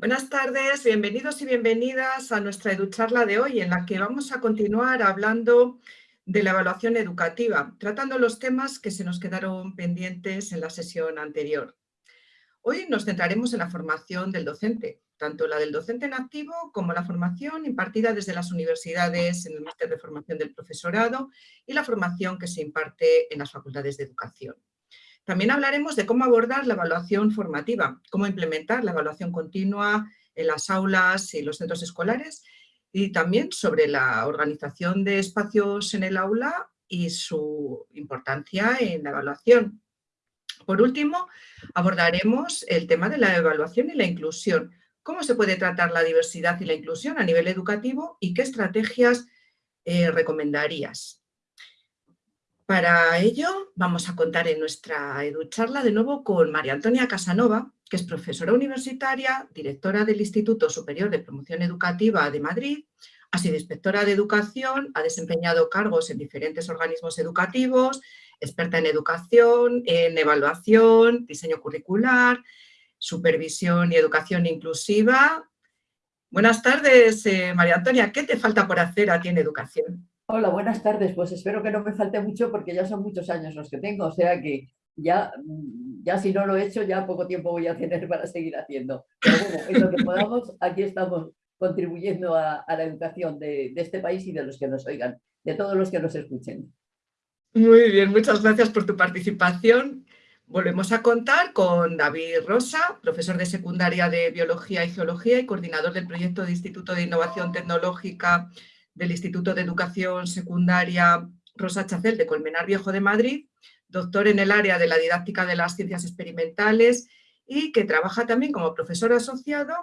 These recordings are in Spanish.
Buenas tardes, bienvenidos y bienvenidas a nuestra EduCharla de hoy, en la que vamos a continuar hablando de la evaluación educativa, tratando los temas que se nos quedaron pendientes en la sesión anterior. Hoy nos centraremos en la formación del docente, tanto la del docente en activo como la formación impartida desde las universidades en el máster de formación del profesorado y la formación que se imparte en las facultades de educación. También hablaremos de cómo abordar la evaluación formativa, cómo implementar la evaluación continua en las aulas y los centros escolares y también sobre la organización de espacios en el aula y su importancia en la evaluación. Por último, abordaremos el tema de la evaluación y la inclusión, cómo se puede tratar la diversidad y la inclusión a nivel educativo y qué estrategias eh, recomendarías. Para ello vamos a contar en nuestra EduCharla de nuevo con María Antonia Casanova, que es profesora universitaria, directora del Instituto Superior de Promoción Educativa de Madrid, ha sido inspectora de educación, ha desempeñado cargos en diferentes organismos educativos, experta en educación, en evaluación, diseño curricular, supervisión y educación inclusiva. Buenas tardes, eh, María Antonia. ¿Qué te falta por hacer a ti en educación? Hola, buenas tardes. Pues espero que no me falte mucho porque ya son muchos años los que tengo, o sea que ya, mm, ya si no lo he hecho, ya poco tiempo voy a tener para seguir haciendo. Pero bueno, en lo que podamos, aquí estamos contribuyendo a, la educación de, de, este país y de los que nos oigan, de todos los que nos escuchen. Muy bien, muchas gracias por tu participación. Volvemos a contar con David Rosa, profesor de secundaria de Biología y Geología y coordinador del proyecto de Instituto de Innovación Tecnológica del Instituto de Educación Secundaria Rosa Chacel de Colmenar Viejo de Madrid, doctor en el área de la didáctica de las ciencias experimentales y que trabaja también como profesor asociado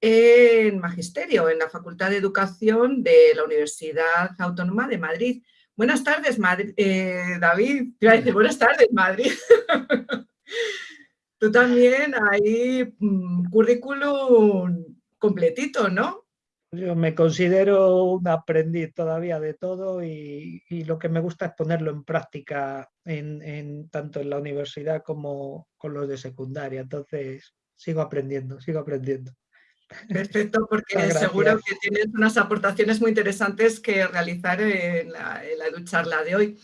en Magisterio, en la Facultad de Educación de la Universidad Autónoma de Madrid. Buenas tardes, eh, David. Te buenas tardes, Madrid. Tú también hay mm, currículum completito, ¿no? Yo me considero un aprendiz todavía de todo y, lo que me gusta es ponerlo en práctica en, tanto en la universidad como con los de secundaria. Entonces, sigo aprendiendo, sigo aprendiendo. Perfecto, porque seguro que tienes unas aportaciones muy interesantes que realizar en la, en de hoy.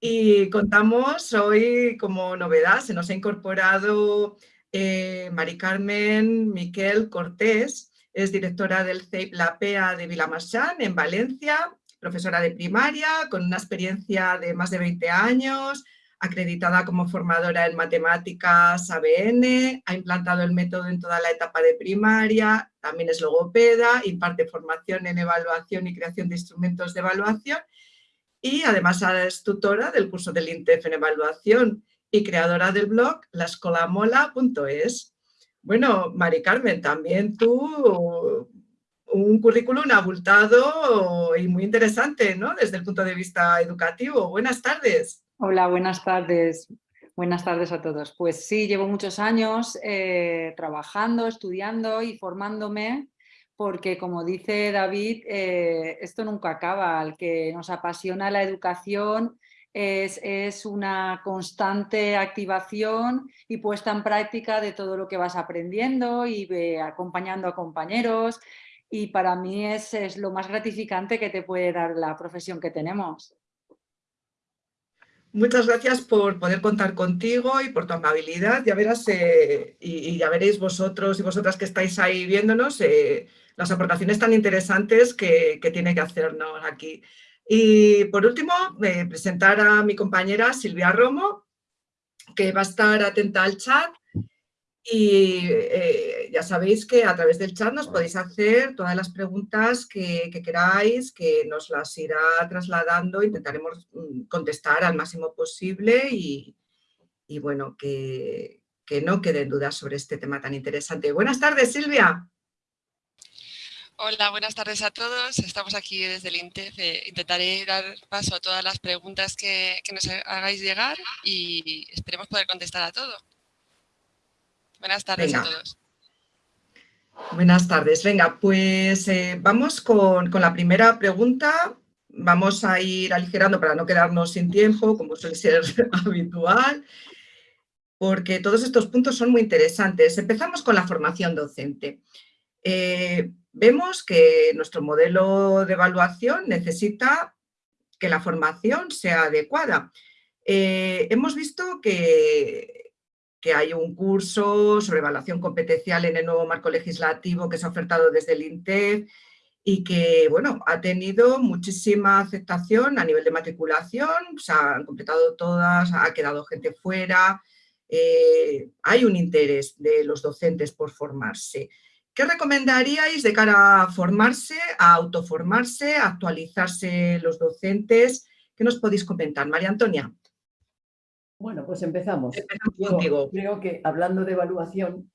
Y contamos hoy como novedad, se nos ha incorporado eh, Mari Carmen Miquel Cortés, es directora del CEIP La PEA de Vilamarchán, en Valencia, profesora de primaria, con una experiencia de más de 20 años, acreditada como formadora en matemáticas ABN, ha implantado el método en toda la etapa de primaria, también es logopeda, imparte formación en evaluación y creación de instrumentos de evaluación y además es tutora del curso del INTEF en evaluación y creadora del blog lascolamola.es. Bueno, Mari Carmen, también tú un currículum abultado y muy interesante, ¿no? Desde el punto de vista educativo. Buenas tardes. Hola, buenas tardes. Buenas tardes a todos. Pues sí, llevo muchos años eh, trabajando, estudiando y formándome porque como dice David, eh, esto nunca acaba. Al que nos apasiona la educación es, una constante activación y puesta en práctica de todo lo que vas aprendiendo y acompañando a compañeros y para mí es, es lo más gratificante que te puede dar la profesión que tenemos. Muchas gracias por poder contar contigo y por tu amabilidad. Ya verás, eh, y, ya veréis vosotros y vosotras que estáis ahí viéndonos, eh, las aportaciones tan interesantes que, que tiene que hacernos aquí y por último, presentar a mi compañera Silvia Romo, que va a estar atenta al chat y eh, ya sabéis que a través del chat nos podéis hacer todas las preguntas que, queráis, que nos las irá trasladando, intentaremos mm, contestar al máximo posible y, bueno, que, que no queden dudas sobre este tema tan interesante. Buenas tardes, Silvia. Hola, buenas tardes a todos. Estamos aquí desde el INTEF. Eh, intentaré dar paso a todas las preguntas que, nos hagáis llegar y esperemos poder contestar a todo. Buenas tardes a todos. Buenas tardes. Venga, pues eh, vamos con, con, la primera pregunta. Vamos a ir aligerando para no quedarnos sin tiempo, como suele ser habitual, porque todos estos puntos son muy interesantes. Empezamos con la formación docente. Eh, vemos que nuestro modelo de evaluación necesita que la formación sea adecuada. Eh, hemos visto que, que, hay un curso sobre evaluación competencial en el nuevo marco legislativo que se ha ofertado desde el INTEF y que bueno, ha tenido muchísima aceptación a nivel de matriculación, se han completado todas, ha quedado gente fuera, eh, hay un interés de los docentes por formarse. ¿Qué recomendaríais de cara a formarse, a autoformarse, a actualizarse los docentes? ¿Qué nos podéis comentar? María Antonia. Bueno, pues empezamos. contigo. Creo que hablando de evaluación,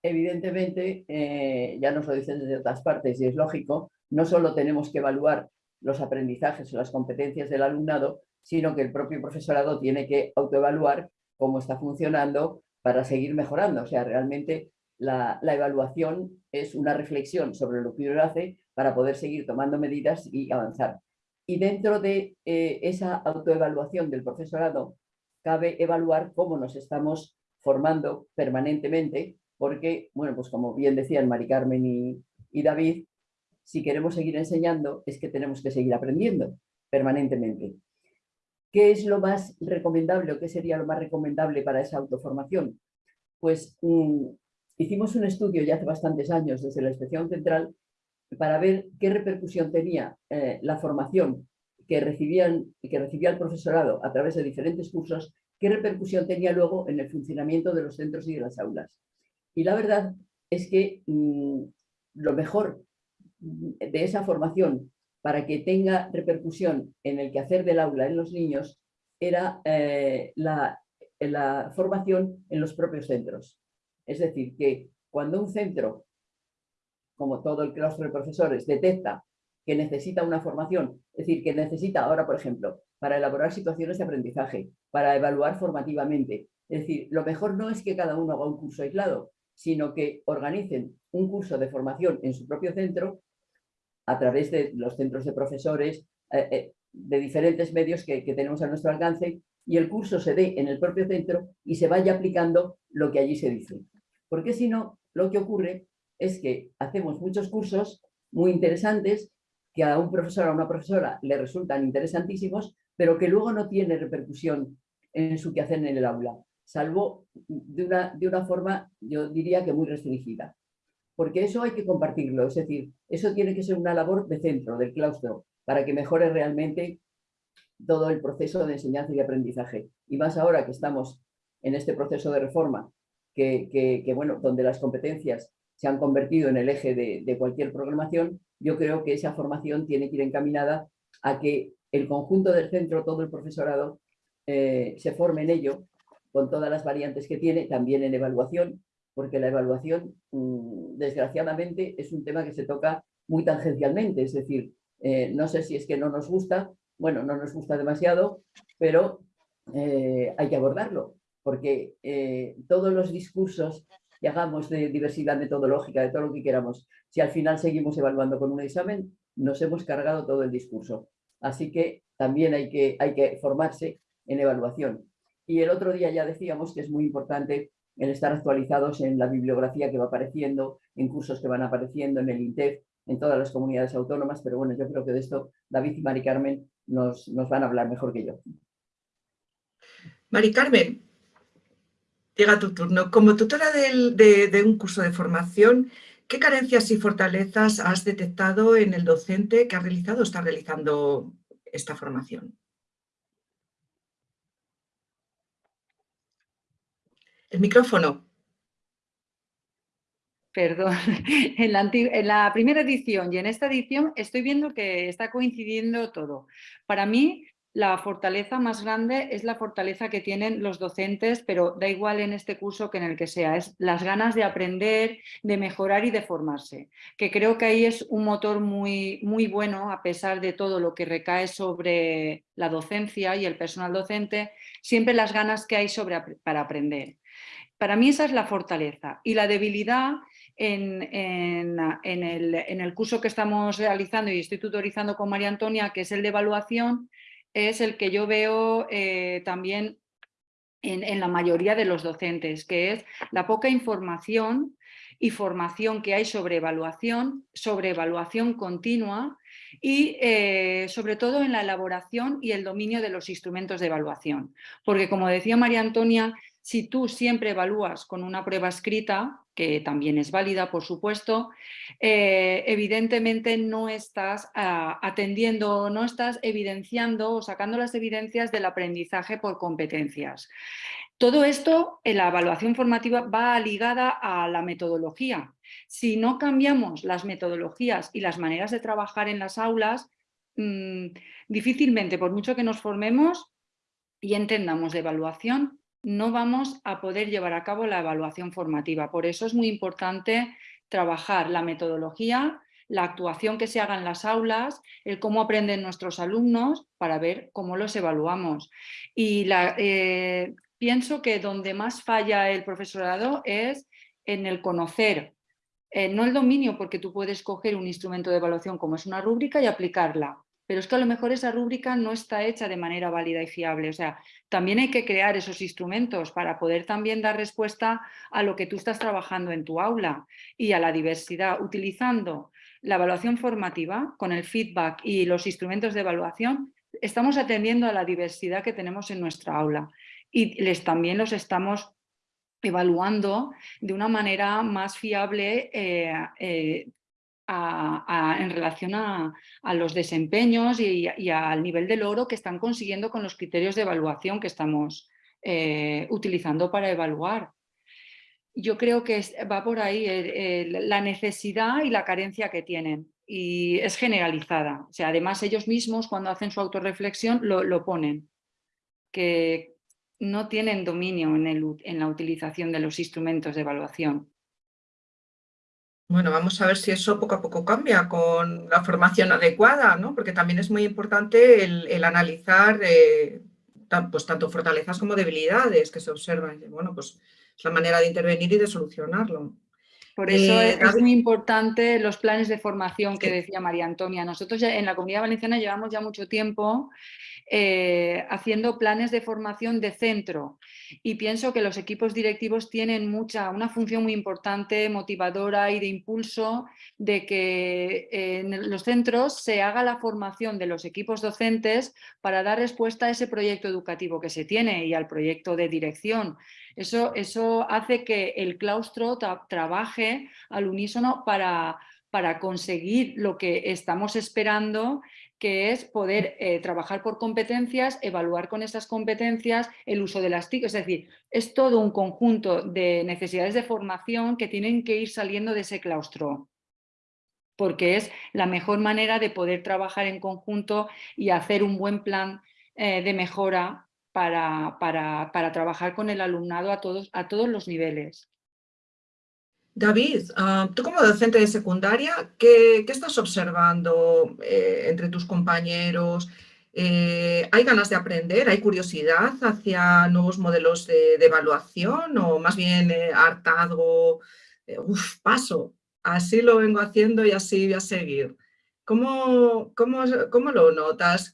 evidentemente, eh, ya nos lo dicen desde otras partes y es lógico, no solo tenemos que evaluar los aprendizajes o las competencias del alumnado, sino que el propio profesorado tiene que autoevaluar cómo está funcionando para seguir mejorando. O sea, realmente la, evaluación es una reflexión sobre lo que uno hace para poder seguir tomando medidas y avanzar. Y dentro de eh, esa autoevaluación del profesorado, cabe evaluar cómo nos estamos formando permanentemente, porque, bueno, pues como bien decían Mari Carmen y, David, si queremos seguir enseñando es que tenemos que seguir aprendiendo permanentemente. ¿Qué es lo más recomendable o qué sería lo más recomendable para esa autoformación? Pues mm, hicimos un estudio ya hace bastantes años desde la Inspección Central para ver qué repercusión tenía eh, la formación que, recibían, que recibía el profesorado a través de diferentes cursos, qué repercusión tenía luego en el funcionamiento de los centros y de las aulas. Y la verdad es que mm, lo mejor de esa formación para que tenga repercusión en el quehacer del aula en los niños era eh, la, la formación en los propios centros. Es decir, que cuando un centro, como todo el claustro de profesores, detecta que necesita una formación, es decir, que necesita ahora, por ejemplo, para elaborar situaciones de aprendizaje, para evaluar formativamente. Es decir, lo mejor no es que cada uno haga un curso aislado, sino que organicen un curso de formación en su propio centro a través de los centros de profesores, eh, eh, de diferentes medios que, tenemos a nuestro alcance y el curso se dé en el propio centro y se vaya aplicando lo que allí se dice. Porque si no, lo que ocurre es que hacemos muchos cursos muy interesantes que a un profesor o a una profesora le resultan interesantísimos, pero que luego no tiene repercusión en su quehacer en el aula, salvo de una, de una forma, yo diría que muy restringida porque eso hay que compartirlo, es decir, eso tiene que ser una labor de centro, del claustro, para que mejore realmente todo el proceso de enseñanza y aprendizaje. Y más ahora que estamos en este proceso de reforma, que, bueno, donde las competencias se han convertido en el eje de, cualquier programación, yo creo que esa formación tiene que ir encaminada a que el conjunto del centro, todo el profesorado, eh, se forme en ello, con todas las variantes que tiene, también en evaluación, porque la evaluación, mm, desgraciadamente, es un tema que se toca muy tangencialmente, es decir, eh, no sé si es que no nos gusta, bueno, no nos gusta demasiado, pero eh, hay que abordarlo, porque eh, todos los discursos que hagamos de diversidad metodológica, de todo lo que queramos, si al final seguimos evaluando con un examen, nos hemos cargado todo el discurso. Así que también hay que, hay que formarse en evaluación. Y el otro día ya decíamos que es muy importante el estar actualizados en la bibliografía que va apareciendo, en cursos que van apareciendo en el INTEF, en todas las comunidades autónomas, pero bueno, yo creo que de esto David y Mari Carmen nos, van a hablar mejor que yo. Mari Carmen, llega tu turno. Como tutora de, un curso de formación, ¿qué carencias y fortalezas has detectado en el docente que ha realizado o está realizando esta formación? El micrófono. Perdón, en la, primera edición y en esta edición estoy viendo que está coincidiendo todo. Para mí, la fortaleza más grande es la fortaleza que tienen los docentes, pero da igual en este curso que en el que sea, es las ganas de aprender, de mejorar y de formarse, que creo que ahí es un motor muy, muy bueno a pesar de todo lo que recae sobre la docencia y el personal docente, siempre las ganas que hay sobre, para aprender. Para mí esa es la fortaleza y la debilidad en, el, curso que estamos realizando y estoy tutorizando con María Antonia, que es el de evaluación, es el que yo veo eh, también en, la mayoría de los docentes, que es la poca información y formación que hay sobre evaluación, sobre evaluación continua y eh, sobre todo en la elaboración y el dominio de los instrumentos de evaluación. Porque como decía María Antonia, si tú siempre evalúas con una prueba escrita, que también es válida, por supuesto, eh, evidentemente no estás ah, atendiendo, no estás evidenciando o sacando las evidencias del aprendizaje por competencias. Todo esto en la evaluación formativa va ligada a la metodología. Si no cambiamos las metodologías y las maneras de trabajar en las aulas, mm, difícilmente, por mucho que nos formemos y entendamos de evaluación, no vamos a poder llevar a cabo la evaluación formativa. Por eso es muy importante trabajar la metodología, la actuación que se haga en las aulas, el cómo aprenden nuestros alumnos para ver cómo los evaluamos. Y eh, pienso que donde más falla el profesorado es en el conocer, eh, no el dominio, porque tú puedes coger un instrumento de evaluación como es una rúbrica y aplicarla, pero es que a lo mejor esa rúbrica no está hecha de manera válida y fiable. O sea, también hay que crear esos instrumentos para poder también dar respuesta a lo que tú estás trabajando en tu aula y a la diversidad, utilizando la evaluación formativa con el feedback y los instrumentos de evaluación, estamos atendiendo a la diversidad que tenemos en nuestra aula y les, también los estamos evaluando de una manera más fiable eh, eh, en relación a, los desempeños y, al nivel del oro que están consiguiendo con los criterios de evaluación que estamos eh, utilizando para evaluar. Yo creo que va por ahí la necesidad y la carencia que tienen y es generalizada. O sea, además ellos mismos cuando hacen su autorreflexión lo, ponen, que no tienen dominio en la utilización de los instrumentos de evaluación. Bueno, vamos a ver si eso poco a poco cambia con la formación adecuada, ¿no? porque también es muy importante el, analizar eh, pues, tanto fortalezas como debilidades que se observan. Bueno, pues es la manera de intervenir y de solucionarlo. Por eso eh, es, muy importante los planes de formación que decía María Antonia. Nosotros ya en la Comunidad Valenciana llevamos ya mucho tiempo eh, haciendo planes de formación de centro y pienso que los equipos directivos tienen mucha, una función muy importante, motivadora y de impulso de que en los centros se haga la formación de los equipos docentes para dar respuesta a ese proyecto educativo que se tiene y al proyecto de dirección. Eso, eso hace que el claustro trabaje al unísono para, para conseguir lo que estamos esperando que es poder eh, trabajar por competencias, evaluar con esas competencias el uso de las TIC, es decir, es todo un conjunto de necesidades de formación que tienen que ir saliendo de ese claustro porque es la mejor manera de poder trabajar en conjunto y hacer un buen plan eh, de mejora para, para, para, trabajar con el alumnado a todos, a todos los niveles. David, ah, tú como docente de secundaria, ¿qué, estás observando eh, entre tus compañeros? Eh, ¿Hay ganas de aprender? ¿Hay curiosidad hacia nuevos modelos de, evaluación? ¿O más bien eh, hartazgo? uf, paso, así lo vengo haciendo y así voy a seguir. ¿Cómo, cómo, cómo lo notas?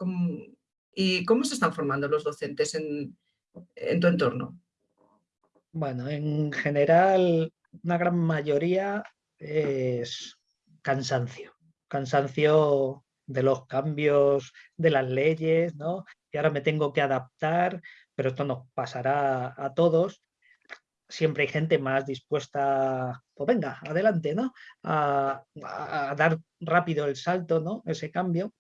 ¿Y cómo se están formando los docentes en, en tu entorno? Bueno, en general una gran mayoría es cansancio, cansancio de los cambios de las leyes, ¿no? Y ahora me tengo que adaptar, pero esto nos pasará a todos. Siempre hay gente más dispuesta, pues venga, adelante, ¿no? A, dar rápido el salto, ¿no? Ese cambio.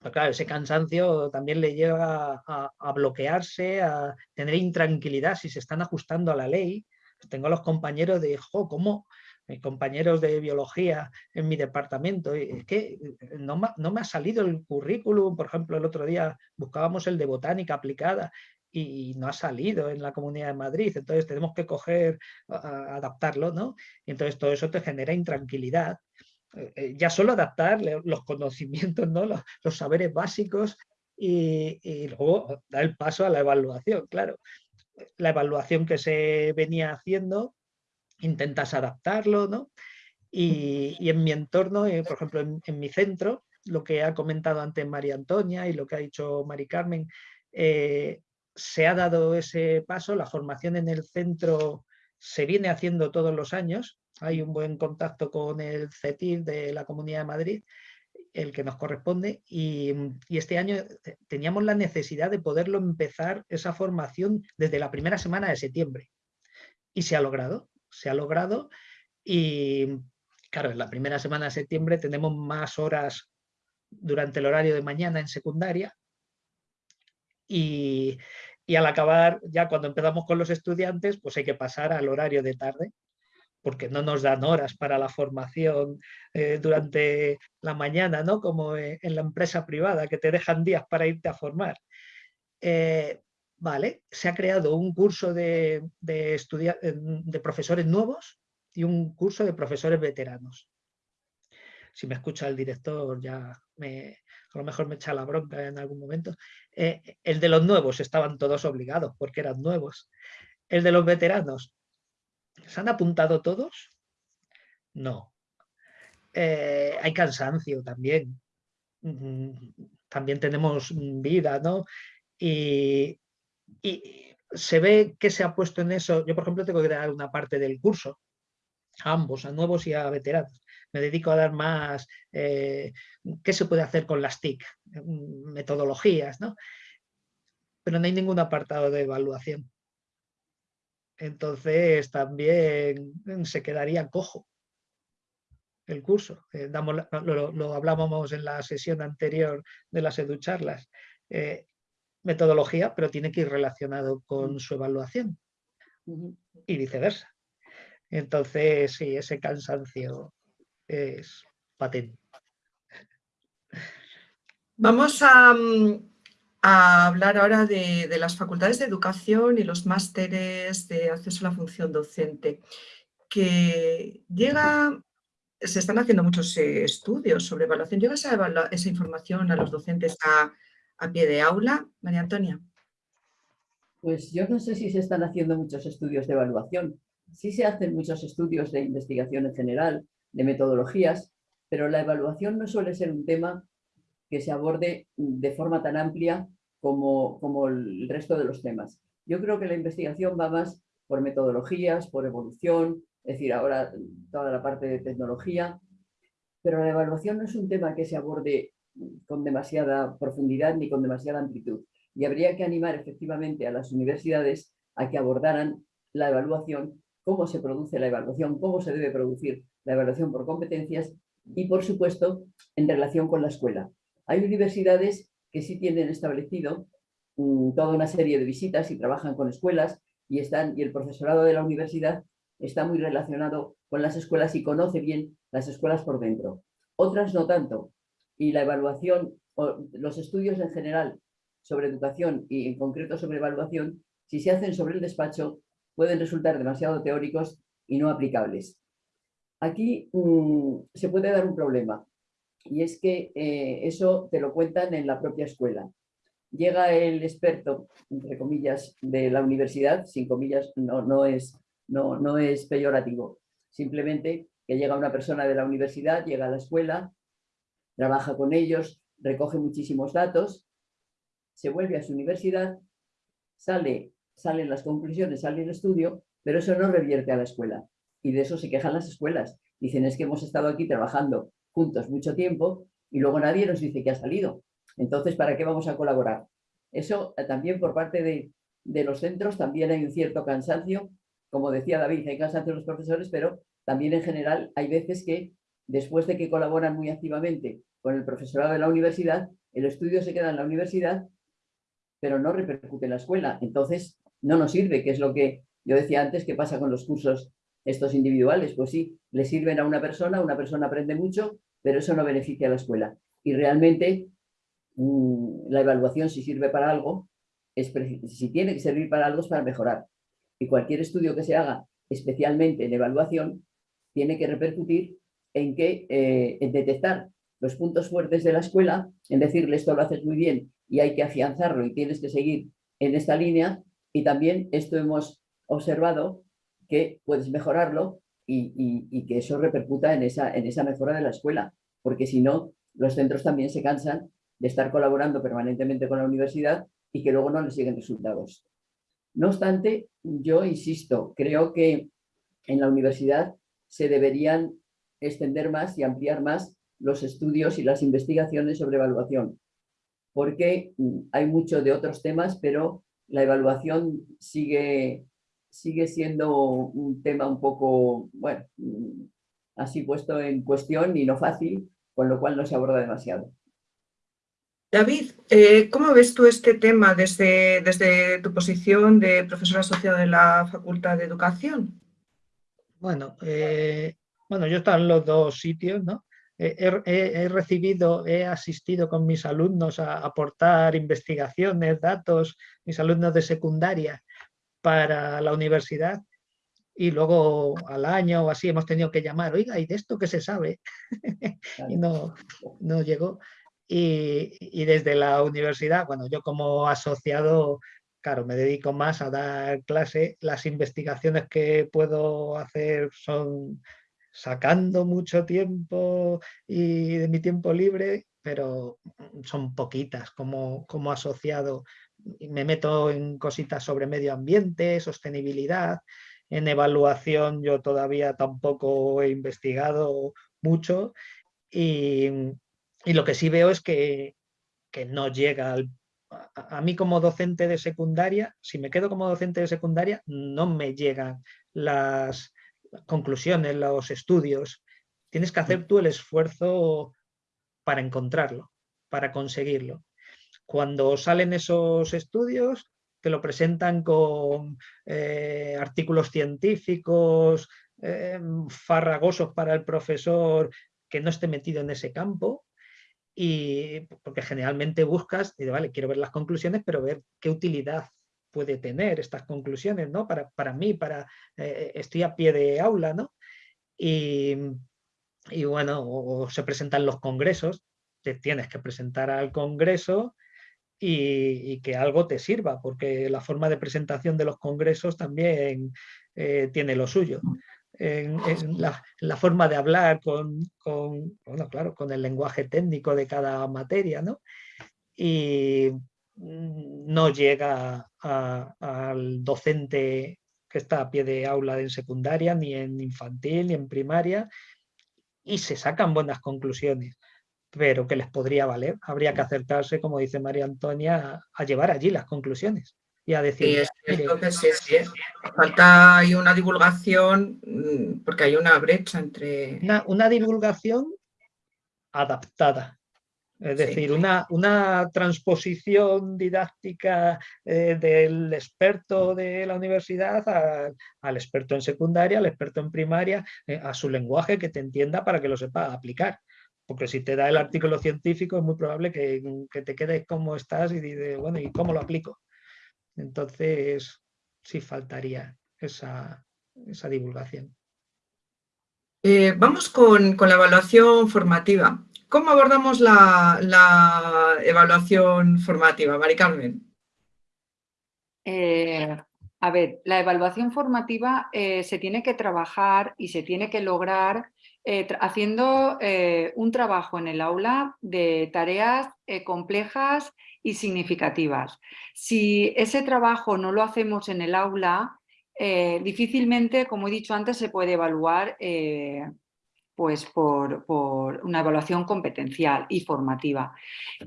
Pero claro, ese cansancio también le lleva a, a bloquearse, a tener intranquilidad si se están ajustando a la ley, tengo los compañeros de, jo, ¿cómo? Mis compañeros de biología en mi departamento, es que eh, no me, no me ha salido el currículum, por ejemplo, el otro día buscábamos el de botánica aplicada y no ha salido en la Comunidad de Madrid, entonces tenemos que coger, adaptarlo, ¿no? Y entonces todo eso te genera intranquilidad. Eh, eh, ya solo adaptar los conocimientos, ¿no? los, los saberes básicos y, y, luego dar el paso a la evaluación, claro la evaluación que se venía haciendo, intentas adaptarlo, ¿no? Y, en mi entorno, eh, por ejemplo, en, mi centro, lo que ha comentado antes María Antonia y lo que ha dicho Mari Carmen, eh, se ha dado ese paso, la formación en el centro se viene haciendo todos los años, hay un buen contacto con el CETIR de la Comunidad de Madrid, el que nos corresponde, y, este año teníamos la necesidad de poderlo empezar esa formación desde la primera semana de septiembre. Y se ha logrado, se ha logrado, y claro, en la primera semana de septiembre tenemos más horas durante el horario de mañana en secundaria, y, y al acabar, ya cuando empezamos con los estudiantes, pues hay que pasar al horario de tarde, porque no nos dan horas para la formación eh, durante la mañana, ¿no? como eh, en la empresa privada, que te dejan días para irte a formar. Eh, vale, se ha creado un curso de, de, profesores nuevos y un curso de profesores veteranos. Si me escucha el director ya a lo mejor me echa la bronca en algún momento. el de los nuevos estaban todos obligados porque eran nuevos. El de los veteranos ¿Se han apuntado todos? No. Eh, hay cansancio también. Mm, también tenemos vida, ¿no? Y, se ve que se ha puesto en eso. Yo, por ejemplo, tengo que dar una parte del curso, a ambos, a nuevos y a veteranos. Me dedico a dar más, eh, qué se puede hacer con las TIC, mm, metodologías, ¿no? Pero no hay ningún apartado de evaluación entonces también se quedaría cojo el curso. Eh, lo, hablábamos en la sesión anterior de las educharlas. Eh, metodología, pero tiene que ir relacionado con su evaluación y viceversa. Entonces, sí, ese cansancio es patente. Vamos a, mm, a hablar ahora de, las facultades de educación y los másteres de acceso a la función docente, que llega, se están haciendo muchos eh, estudios sobre evaluación. ¿Llega esa, esa información a los docentes a, a pie de aula, María Antonia? Pues yo no sé si se están haciendo muchos estudios de evaluación. Sí se hacen muchos estudios de investigación en general, de metodologías, pero la evaluación no suele ser un tema que se aborde de forma tan amplia como, como el resto de los temas. Yo creo que la investigación va más por metodologías, por evolución, es decir, ahora toda la parte de tecnología, pero la evaluación no es un tema que se aborde con demasiada profundidad ni con demasiada amplitud. Y habría que animar efectivamente a las universidades a que abordaran la evaluación, cómo se produce la evaluación, cómo se debe producir la evaluación por competencias y, por supuesto, en relación con la escuela. Hay universidades que sí tienen establecido mm, toda una serie de visitas y trabajan con escuelas y, están, y el profesorado de la universidad está muy relacionado con las escuelas y conoce bien las escuelas por dentro. Otras no tanto. Y la evaluación, o los estudios en general sobre educación y en concreto sobre evaluación, si se hacen sobre el despacho, pueden resultar demasiado teóricos y no aplicables. Aquí mm, se puede dar un problema y es que eh, eso te lo cuentan en la propia escuela. Llega el experto, entre comillas, de la universidad, sin comillas no, no, es, no, no es peyorativo, simplemente que llega una persona de la universidad, llega a la escuela, trabaja con ellos, recoge muchísimos datos, se vuelve a su universidad, sale, salen las conclusiones, sale el estudio, pero eso no revierte a la escuela. Y de eso se quejan las escuelas. Dicen, es que hemos estado aquí trabajando mucho tiempo y luego nadie nos dice que ha salido. Entonces, ¿para qué vamos a colaborar? Eso eh, también por parte de, de los centros también hay un cierto cansancio. Como decía David, hay cansancio de los profesores, pero también en general hay veces que después de que colaboran muy activamente con el profesorado de la universidad, el estudio se queda en la universidad, pero no repercute en la escuela. Entonces, no nos sirve, que es lo que yo decía antes, que pasa con los cursos estos individuales. Pues sí, le sirven a una persona, una persona aprende mucho, pero eso no beneficia a la escuela. Y realmente mm, la evaluación, si sirve para algo, es, si tiene que servir para algo es para mejorar. Y cualquier estudio que se haga, especialmente en evaluación, tiene que repercutir en, que, eh, en detectar los puntos fuertes de la escuela, en decirle esto lo haces muy bien y hay que afianzarlo y tienes que seguir en esta línea. Y también esto hemos observado que puedes mejorarlo y, que eso repercuta en esa, mejora de la escuela, porque si no, los centros también se cansan de estar colaborando permanentemente con la universidad y que luego no les lleguen resultados. No obstante, yo insisto, creo que en la universidad se deberían extender más y ampliar más los estudios y las investigaciones sobre evaluación, porque mm, hay mucho de otros temas, pero la evaluación sigue, sigue siendo un tema un poco, bueno, mm, así puesto en cuestión y no fácil, con lo cual no se aborda demasiado. David, eh, ¿cómo ves tú este tema desde, desde tu posición de profesor asociado de la Facultad de Educación? Bueno, eh, bueno, yo he estado en los dos sitios, ¿no? He, recibido, he asistido con mis alumnos a aportar investigaciones, datos, mis alumnos de secundaria para la universidad y luego al año o así hemos tenido que llamar, oiga, ¿y de esto qué se sabe? y no, no llegó. Y, desde la universidad, bueno, yo como asociado, claro, me dedico más a dar clase, las investigaciones que puedo hacer son sacando mucho tiempo y de mi tiempo libre, pero son poquitas como, como asociado. Me meto en cositas sobre medio ambiente, sostenibilidad, en evaluación yo todavía tampoco he investigado mucho y, y lo que sí veo es que, que no llega al, a, mí como docente de secundaria, si me quedo como docente de secundaria, no me llegan las conclusiones, los estudios. Tienes que hacer tú el esfuerzo para encontrarlo, para conseguirlo. Cuando salen esos estudios, te lo presentan con eh, artículos científicos, eh, farragosos para el profesor que no esté metido en ese campo, y porque generalmente buscas, y vale, quiero ver las conclusiones, pero ver qué utilidad puede tener estas conclusiones, ¿no? Para, para mí, para, eh, estoy a pie de aula, ¿no? Y, y bueno, o, se presentan los congresos, te tienes que presentar al congreso y, que algo te sirva, porque la forma de presentación de los congresos también eh, tiene lo suyo. En, la, forma de hablar con, bueno, claro, con el lenguaje técnico de cada materia, ¿no? Y mm, no llega al docente que está a pie de aula en secundaria, ni en infantil, ni en primaria, y se sacan buenas conclusiones, pero que les podría valer. Habría que acercarse, como dice María Antonia, a llevar allí las conclusiones y a decir... falta hay una divulgación mm, porque hay una brecha entre... Una, divulgación adaptada, es decir, una, una, transposición didáctica eh, del experto de la universidad al experto en secundaria, al experto en primaria, eh, a su lenguaje que te entienda para que lo sepa aplicar. Porque si te da el artículo científico es muy probable que, que te quedes como estás y dices, bueno, ¿y cómo lo aplico? Entonces, sí faltaría esa, divulgación. Eh, vamos con, la evaluación formativa. ¿Cómo abordamos la, evaluación formativa, Mari Carmen? Eh, a ver, la evaluación formativa eh, se tiene que trabajar y se tiene que lograr haciendo un trabajo en el aula de tareas complejas y significativas. Si ese trabajo no lo hacemos en el aula, eh, difícilmente, como he dicho antes, se puede evaluar eh, pues por, una evaluación competencial y formativa.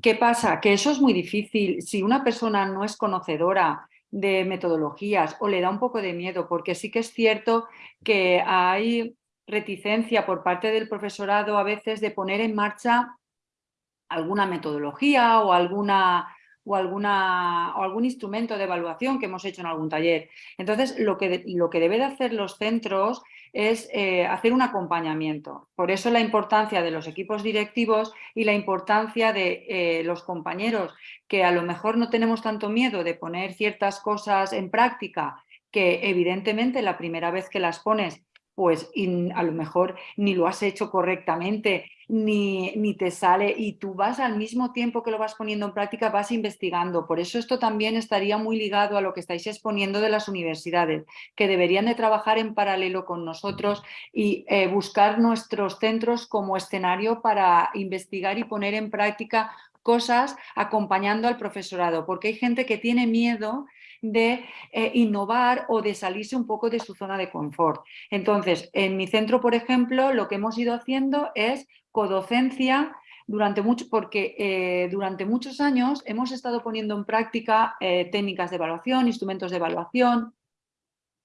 ¿Qué pasa? Que eso es muy difícil. Si una persona no es conocedora de metodologías o le da un poco de miedo, porque sí que es cierto que hay reticencia por parte del profesorado a veces de poner en marcha alguna metodología o alguna o, alguna, o algún instrumento de evaluación que hemos hecho en algún taller. Entonces, lo que, lo que debe de hacer los centros es eh, hacer un acompañamiento. Por eso la importancia de los equipos directivos y la importancia de eh, los compañeros que a lo mejor no tenemos tanto miedo de poner ciertas cosas en práctica que evidentemente la primera vez que las pones pues a lo mejor ni lo has hecho correctamente ni, ni, te sale y tú vas al mismo tiempo que lo vas poniendo en práctica, vas investigando. Por eso esto también estaría muy ligado a lo que estáis exponiendo de las universidades, que deberían de trabajar en paralelo con nosotros y eh, buscar nuestros centros como escenario para investigar y poner en práctica cosas acompañando al profesorado, porque hay gente que tiene miedo de eh, innovar o de salirse un poco de su zona de confort. Entonces, en mi centro, por ejemplo, lo que hemos ido haciendo es codocencia durante mucho, porque eh, durante muchos años hemos estado poniendo en práctica eh, técnicas de evaluación, instrumentos de evaluación,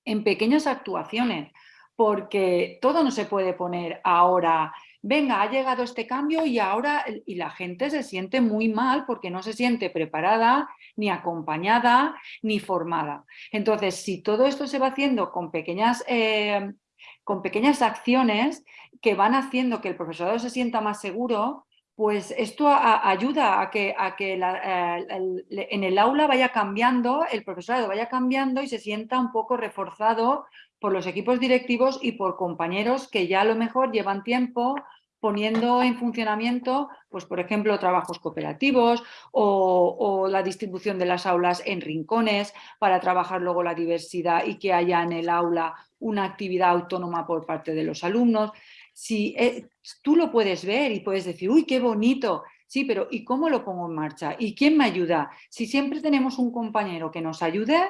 en pequeñas actuaciones, porque todo no se puede poner ahora venga, ha llegado este cambio y ahora y la gente se siente muy mal porque no se siente preparada, ni acompañada, ni formada. Entonces, si todo esto se va haciendo con pequeñas, eh, con pequeñas acciones que van haciendo que el profesorado se sienta más seguro, pues esto ayuda a que, a que eh, en el aula vaya cambiando, el profesorado vaya cambiando y se sienta un poco reforzado por los equipos directivos y por compañeros que ya a lo mejor llevan tiempo poniendo en funcionamiento, pues por ejemplo, trabajos cooperativos o, la distribución de las aulas en rincones para trabajar luego la diversidad y que haya en el aula una actividad autónoma por parte de los alumnos. Si eh, tú lo puedes ver y puedes decir, uy, qué bonito, sí, pero ¿y cómo lo pongo en marcha? ¿Y quién me ayuda? Si siempre tenemos un compañero que nos ayude,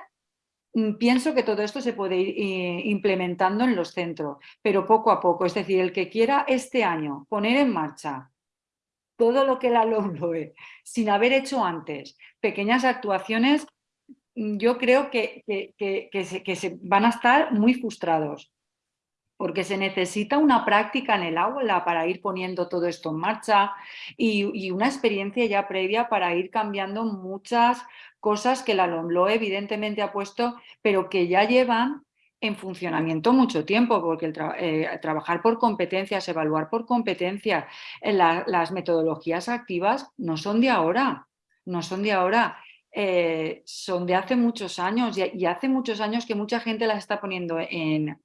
pienso que todo esto se puede ir eh, implementando en los centros, pero poco a poco. Es decir, el que quiera este año poner en marcha todo lo que la LOMLOE, sin haber hecho antes pequeñas actuaciones, mm, yo creo que, que, se, van a estar muy frustrados porque se necesita una práctica en el aula para ir poniendo todo esto en marcha y, y, una experiencia ya previa para ir cambiando muchas cosas que la LOMLOE evidentemente ha puesto, pero que ya llevan en funcionamiento mucho tiempo, porque eh, trabajar por competencias, evaluar por competencias, eh, las metodologías activas no son de ahora, no son de ahora, eh, son de hace muchos años y, hace muchos años que mucha gente las está poniendo en,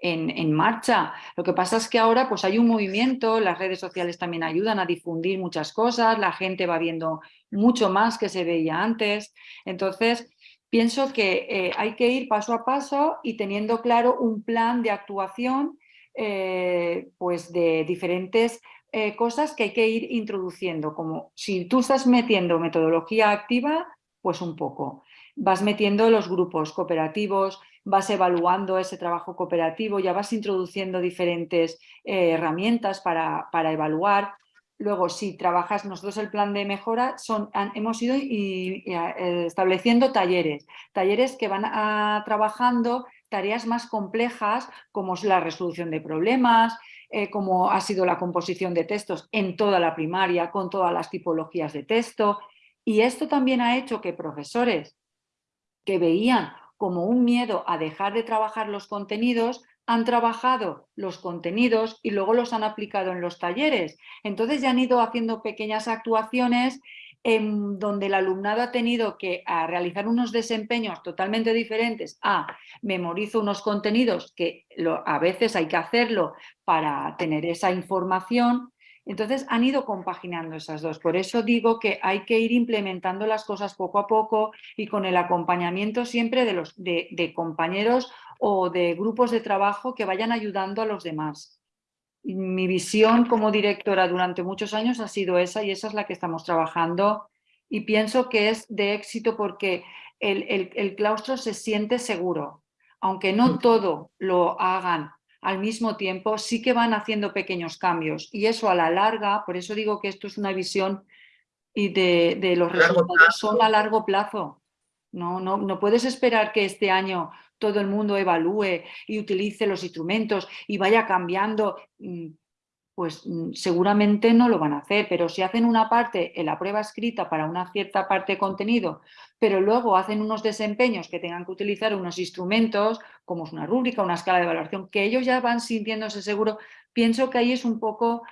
en, marcha. Lo que pasa es que ahora pues hay un movimiento, las redes sociales también ayudan a difundir muchas cosas, la gente va viendo mucho más que se veía antes. Entonces, pienso que eh, hay que ir paso a paso y teniendo claro un plan de actuación eh, pues de diferentes eh, cosas que hay que ir introduciendo, como si tú estás metiendo metodología activa, pues un poco. Vas metiendo los grupos cooperativos, vas evaluando ese trabajo cooperativo, ya vas introduciendo diferentes eh, herramientas para, para, evaluar. Luego, si trabajas, nosotros el plan de mejora, hemos ido eh, estableciendo talleres, talleres que van a, trabajando tareas más complejas como es la resolución de problemas, eh, como ha sido la composición de textos en toda la primaria, con todas las tipologías de texto. Y esto también ha hecho que profesores que veían como un miedo a dejar de trabajar los contenidos, han trabajado los contenidos y luego los han aplicado en los talleres. Entonces ya han ido haciendo pequeñas actuaciones en donde el alumnado ha tenido que realizar unos desempeños totalmente diferentes a memorizo unos contenidos que a veces hay que hacerlo para tener esa información entonces han ido compaginando esas dos. Por eso digo que hay que ir implementando las cosas poco a poco y con el acompañamiento siempre de, los, de, compañeros o de grupos de trabajo que vayan ayudando a los demás. Mi visión como directora durante muchos años ha sido esa y esa es la que estamos trabajando y pienso que es de éxito porque el, el claustro se siente seguro. Aunque no mm. todo lo hagan al mismo tiempo sí que van haciendo pequeños cambios y eso a la larga, por eso digo que esto es una visión y de, los resultados son a largo plazo. No, no, no puedes esperar que este año todo el mundo evalúe y utilice los instrumentos y vaya cambiando. Pues mm, seguramente no lo van a hacer, pero si hacen una parte en la prueba escrita para una cierta parte de contenido, pero luego hacen unos desempeños que tengan que utilizar unos instrumentos, como es una rúbrica, una escala de evaluación, que ellos ya van sintiéndose seguros, pienso que ahí es un poco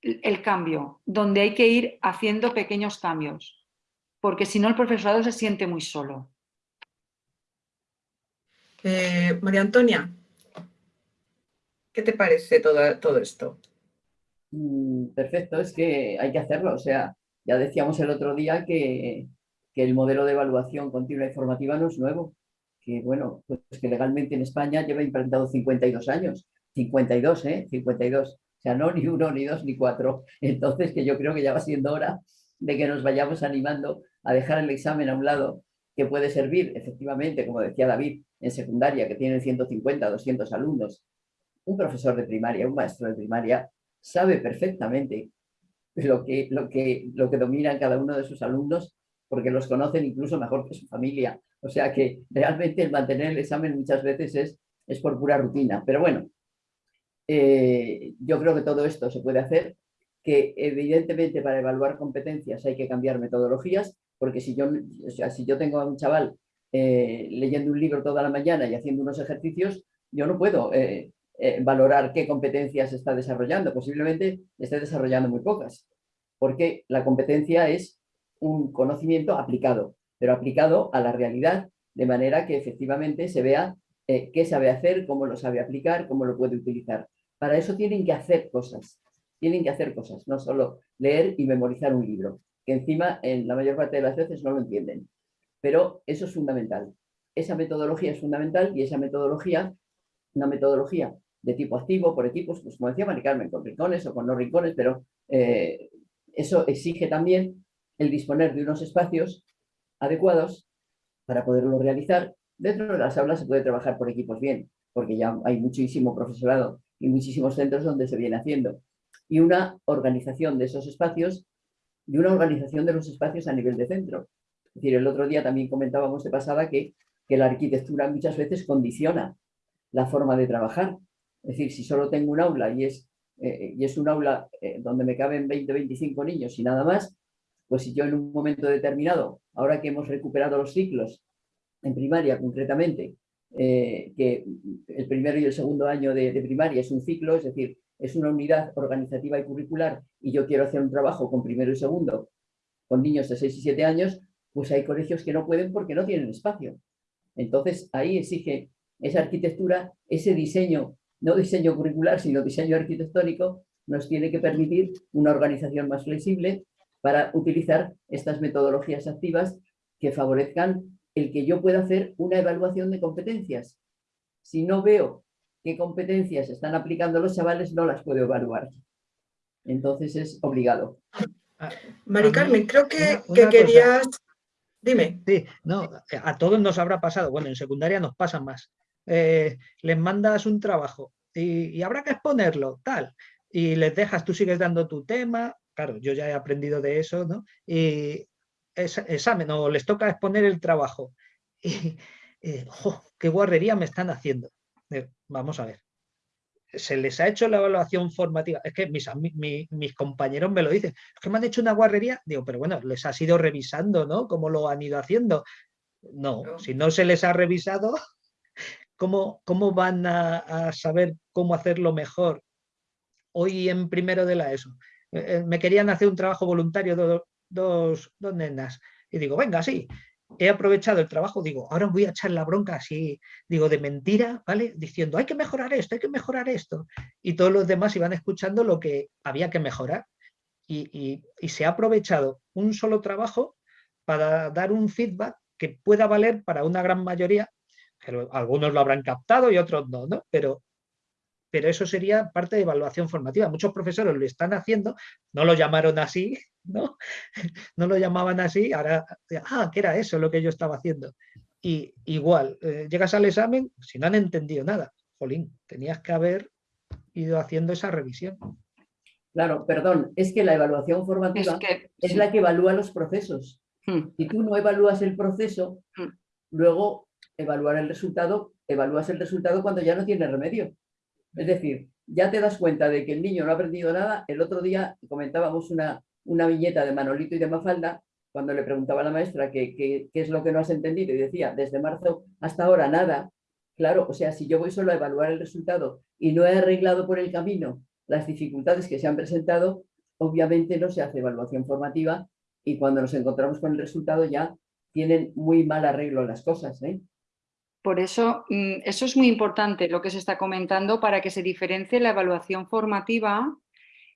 el cambio, donde hay que ir haciendo pequeños cambios, porque si no el profesorado se siente muy solo. Eh, María Antonia. ¿Qué te parece todo, todo esto? mm, perfecto, es que hay que hacerlo. O sea, ya decíamos el otro día que, que el modelo de evaluación continua y formativa no es nuevo. Que bueno, pues que legalmente en España lleva implantado 52 años. 52, ¿eh? 52. O sea, no ni uno, ni dos, ni cuatro. Entonces, que yo creo que ya va siendo hora de que nos vayamos animando a dejar el examen a un lado, que puede servir, efectivamente, como decía David, en secundaria, que tienen 150, 200 alumnos. Un profesor de primaria, un maestro de primaria, sabe perfectamente lo que, lo que, lo que domina cada uno de sus alumnos, porque los conocen incluso mejor que su familia. O sea que realmente el mantener el examen muchas veces es, es por pura rutina. Pero bueno, eh, yo creo que todo esto se puede hacer, que evidentemente para evaluar competencias hay que cambiar metodologías, porque si yo, si yo tengo a un chaval eh, leyendo un libro toda la mañana y haciendo unos ejercicios, yo no puedo eh, valorar qué competencias está desarrollando. Posiblemente esté desarrollando muy pocas, porque la competencia es un conocimiento aplicado, pero aplicado a la realidad, de manera que efectivamente se vea qué sabe hacer, cómo lo sabe aplicar, cómo lo puede utilizar. Para eso tienen que hacer cosas, tienen que hacer cosas, no solo leer y memorizar un libro, que encima en la mayor parte de las veces no lo entienden. Pero eso es fundamental. Esa metodología es fundamental y esa metodología, una metodología de tipo activo, por equipos, pues como decía Mari Carmen, con rincones o con no rincones, pero eh, eso exige también el disponer de unos espacios adecuados para poderlo realizar. Dentro de las aulas se puede trabajar por equipos bien, porque ya hay muchísimo profesorado y muchísimos centros donde se viene haciendo. Y una organización de esos espacios y una organización de los espacios a nivel de centro. Es decir, el otro día también comentábamos de pasada que, que la arquitectura muchas veces condiciona la forma de trabajar. Es decir, si solo tengo un aula y es, eh, y es un aula eh, donde me caben 20 25 niños y nada más, pues si yo en un momento determinado, ahora que hemos recuperado los ciclos, en primaria concretamente, eh, que el primero y el segundo año de, primaria es un ciclo, es decir, es una unidad organizativa y curricular y yo quiero hacer un trabajo con primero y segundo con niños de 6 y 7 años, pues hay colegios que no pueden porque no tienen espacio. Entonces ahí exige esa arquitectura, ese diseño, no diseño curricular, sino diseño arquitectónico, nos tiene que permitir una organización más flexible para utilizar estas metodologías activas que favorezcan el que yo pueda hacer una evaluación de competencias. Si no veo qué competencias están aplicando los chavales, no las puedo evaluar. Entonces es obligado. Mari Carmen, creo que, querías... Dime. Sí, no, a todos nos habrá pasado, bueno, en secundaria nos pasa más. Eh, les mandas un trabajo y, habrá que exponerlo, tal, y les dejas, tú sigues dando tu tema, claro, yo ya he aprendido de eso, ¿no? Y examen o les toca exponer el trabajo. Y, ¡Qué guarrería me están haciendo! Eh, vamos a ver. Se les ha hecho la evaluación formativa. Es que mis, mis compañeros me lo dicen. Es que me han hecho una guarrería. Digo, pero bueno, les ha ido revisando, ¿no? ¿Cómo lo han ido haciendo? No, si no se les ha revisado, ¿cómo, cómo van a, saber cómo hacerlo mejor? Hoy en primero de la ESO. Eh, eh, me querían hacer un trabajo voluntario dos, dos nenas. Y digo, venga, sí, he aprovechado el trabajo, digo, ahora voy a echar la bronca así, digo, de mentira, ¿vale? Diciendo, hay que mejorar esto, hay que mejorar esto. Y todos los demás iban escuchando lo que había que mejorar. Y, y, se ha aprovechado un solo trabajo para dar un feedback que pueda valer para una gran mayoría, algunos lo habrán captado y otros no, ¿no? Pero pero eso sería parte de evaluación formativa. Muchos profesores lo están haciendo, no lo llamaron así, ¿no? No lo llamaban así, ahora, ah, ¿qué era eso lo que yo estaba haciendo? Y igual, eh, llegas al examen si no han entendido nada. Jolín, tenías que haber ido haciendo esa revisión. Claro, perdón, es que la evaluación formativa es, la que evalúa los procesos. Hmm. Si tú no evalúas el proceso, hmm. luego evaluar el resultado, evalúas el resultado cuando ya no tiene remedio. Es decir, ya te das cuenta de que el niño no ha aprendido nada. El otro día comentábamos una, una viñeta de Manolito y de Mafalda, cuando le preguntaba a la maestra qué, es lo que no has entendido y decía, desde marzo hasta ahora nada. Claro, o sea, si yo voy solo a evaluar el resultado y no he arreglado por el camino las dificultades que se han presentado, obviamente no se hace evaluación formativa y cuando nos encontramos con el resultado ya tienen muy mal arreglo las cosas. ¿eh? Por eso, mm, eso es muy importante lo que se está comentando para que se diferencie la evaluación formativa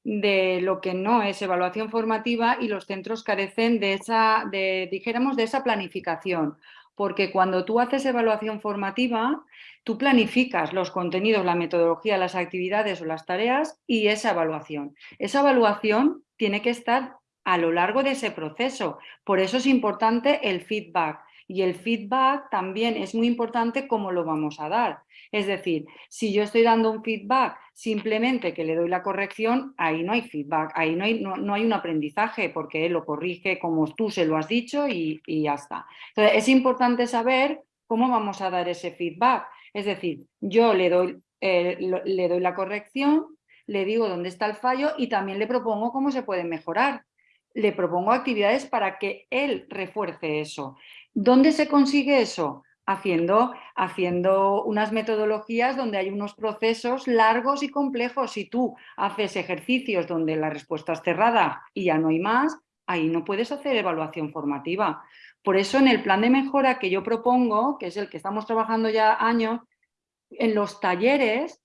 de lo que no es evaluación formativa y los centros carecen de esa, de, dijéramos, de esa planificación. Porque cuando tú haces evaluación formativa, tú planificas los contenidos, la metodología, las actividades o las tareas y esa evaluación. Esa evaluación tiene que estar a lo largo de ese proceso. Por eso es importante el feedback. Y el feedback también es muy importante cómo lo vamos a dar. Es decir, si yo estoy dando un feedback simplemente que le doy la corrección, ahí no hay feedback, ahí no hay, no, hay un aprendizaje porque él lo corrige como tú se lo has dicho y, ya está. Entonces, es importante saber cómo vamos a dar ese feedback. Es decir, yo le doy, eh, le doy la corrección, le digo dónde está el fallo y también le propongo cómo se puede mejorar le propongo actividades para que él refuerce eso. ¿Dónde se consigue eso? Haciendo, haciendo unas metodologías donde hay unos procesos largos y complejos. Si tú haces ejercicios donde la respuesta es cerrada y ya no hay más, ahí no puedes hacer evaluación formativa. Por eso en el plan de mejora que yo propongo, que es el que estamos trabajando ya años, en los talleres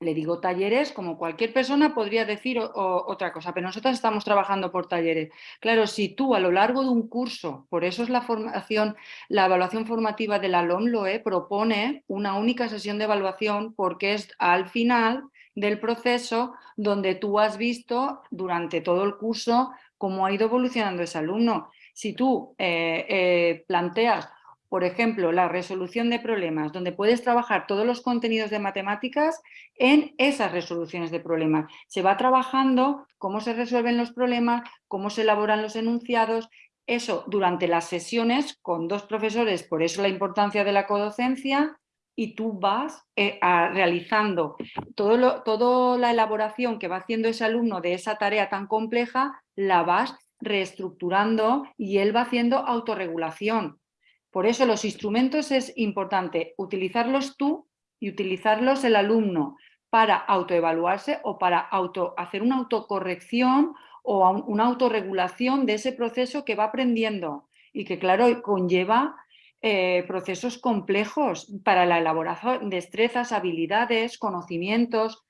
le digo talleres, como cualquier persona podría decir otra cosa, pero nosotros estamos trabajando por talleres. Claro, si tú a lo largo de un curso, por eso es la formación, la evaluación formativa de la LOMLOE propone una única sesión de evaluación porque es al final del proceso donde tú has visto durante todo el curso cómo ha ido evolucionando ese alumno. Si tú eh, eh, planteas por ejemplo, la resolución de problemas, donde puedes trabajar todos los contenidos de matemáticas en esas resoluciones de problemas. Se va trabajando cómo se resuelven los problemas, cómo se elaboran los enunciados, eso durante las sesiones con dos profesores, por eso la importancia de la codocencia, y tú vas eh, realizando todo toda la elaboración que va haciendo ese alumno de esa tarea tan compleja, la vas reestructurando y él va haciendo autorregulación por eso los instrumentos es importante utilizarlos tú y utilizarlos el alumno para autoevaluarse o para auto, hacer una autocorrección o una autorregulación de ese proceso que va aprendiendo y que claro conlleva eh, procesos complejos para la elaboración de destrezas, habilidades, conocimientos.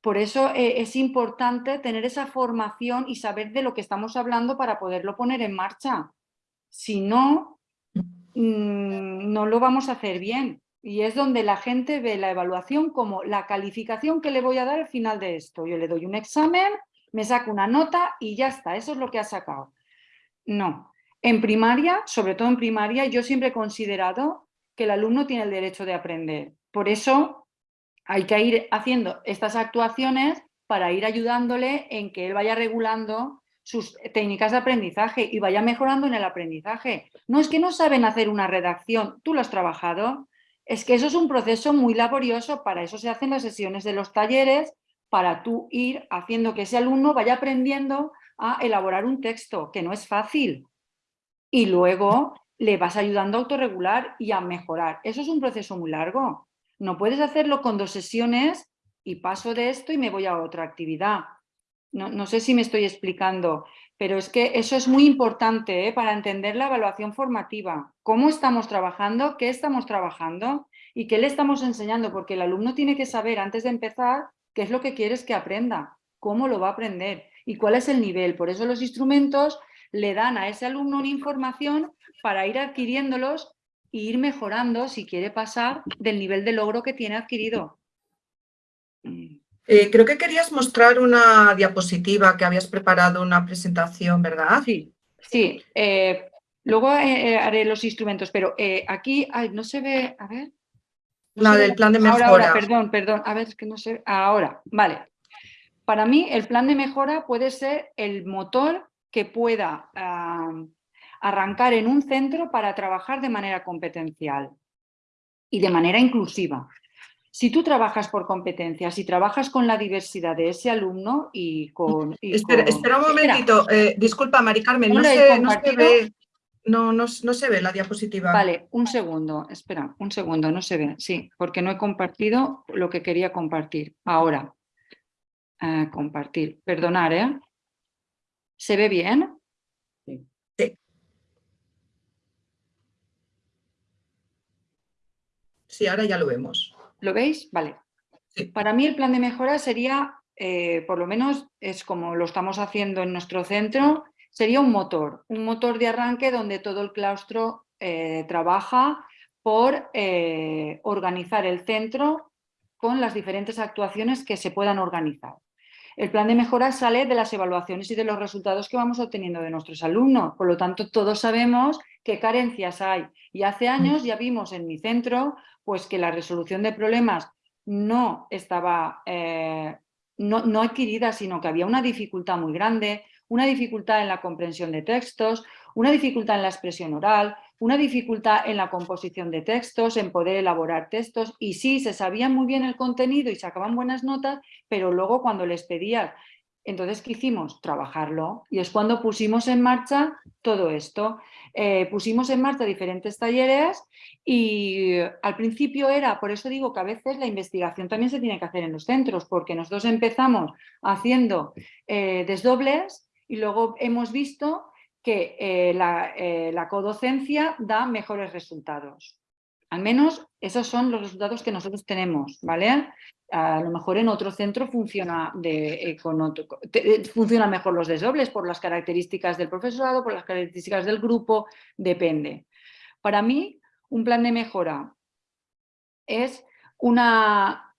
Por eso eh, es importante tener esa formación y saber de lo que estamos hablando para poderlo poner en marcha. Si no, Mm, no lo vamos a hacer bien. Y es donde la gente ve la evaluación como la calificación que le voy a dar al final de esto. Yo le doy un examen, me saco una nota y ya está, eso es lo que ha sacado. No. En primaria, sobre todo en primaria, yo siempre he considerado que el alumno tiene el derecho de aprender. Por eso hay que ir haciendo estas actuaciones para ir ayudándole en que él vaya regulando sus técnicas de aprendizaje y vaya mejorando en el aprendizaje. No es que no saben hacer una redacción, tú lo has trabajado, es que eso es un proceso muy laborioso, para eso se hacen las sesiones de los talleres, para tú ir haciendo que ese alumno vaya aprendiendo a elaborar un texto, que no es fácil. Y luego le vas ayudando a autorregular y a mejorar. Eso es un proceso muy largo. No puedes hacerlo con dos sesiones y paso de esto y me voy a otra actividad. No, sé si me estoy explicando, pero es que eso es muy importante ¿eh? para entender la evaluación formativa. ¿Cómo estamos trabajando? ¿Qué estamos trabajando? ¿Y qué le estamos enseñando? Porque el alumno tiene que saber antes de empezar qué es lo que quieres que aprenda, cómo lo va a aprender y cuál es el nivel. Por eso los instrumentos le dan a ese alumno una información para ir adquiriéndolos e ir mejorando si quiere pasar del nivel de logro que tiene adquirido. Eh, creo que querías mostrar una diapositiva que habías preparado una presentación, ¿verdad? Sí, sí. Eh, luego eh, haré los instrumentos, pero aquí no se ve, a ver. la del plan de mejora. Ahora, perdón, perdón, a ver, es que no sé, ahora, vale. Para mí el plan de mejora puede ser el motor que pueda arrancar en un centro para trabajar de manera competencial y de manera inclusiva. Si tú trabajas por competencias y trabajas con la diversidad de ese alumno y con... espera, un momentito, eh, disculpa Mari Carmen, no, se, ve, no, no, se ve la diapositiva. Vale, un segundo, espera, un segundo, no se ve, sí, porque no he compartido lo que quería compartir. Ahora, eh, compartir, perdonar, ¿eh? ¿Se ve bien? Sí. Sí, ahora ya lo vemos. ¿Lo veis? Vale. Para mí el plan de mejora sería eh, por lo menos es como lo estamos haciendo en nuestro centro, sería un motor, un motor de arranque donde todo el claustro eh, trabaja por eh, organizar el centro con las diferentes actuaciones que se puedan organizar. El plan de mejora sale de las evaluaciones y de los resultados que vamos obteniendo de nuestros alumnos. Por lo tanto, todos sabemos qué carencias hay. Y hace años ya vimos en mi centro pues, que la resolución de problemas no estaba eh, no, no adquirida, sino que había una dificultad muy grande, una dificultad en la comprensión de textos, una dificultad en la expresión oral, una dificultad en la composición de textos, en poder elaborar textos y sí, se sabían muy bien el contenido y sacaban buenas notas, pero luego cuando les pedías entonces, ¿qué hicimos? Trabajarlo. Y es cuando pusimos en marcha todo esto. Eh, pusimos en marcha diferentes talleres y al principio era, por eso digo que a veces la investigación también se tiene que hacer en los centros, porque nosotros empezamos haciendo eh, desdobles y luego hemos visto que eh, la, la codocencia da mejores resultados. Al menos esos son los resultados que nosotros tenemos, ¿vale? A lo mejor en otro centro funciona, de, eh, con eh, funciona mejor los desdobles por las características del profesorado, por las características del grupo, depende. Para mí, un plan de mejora es una,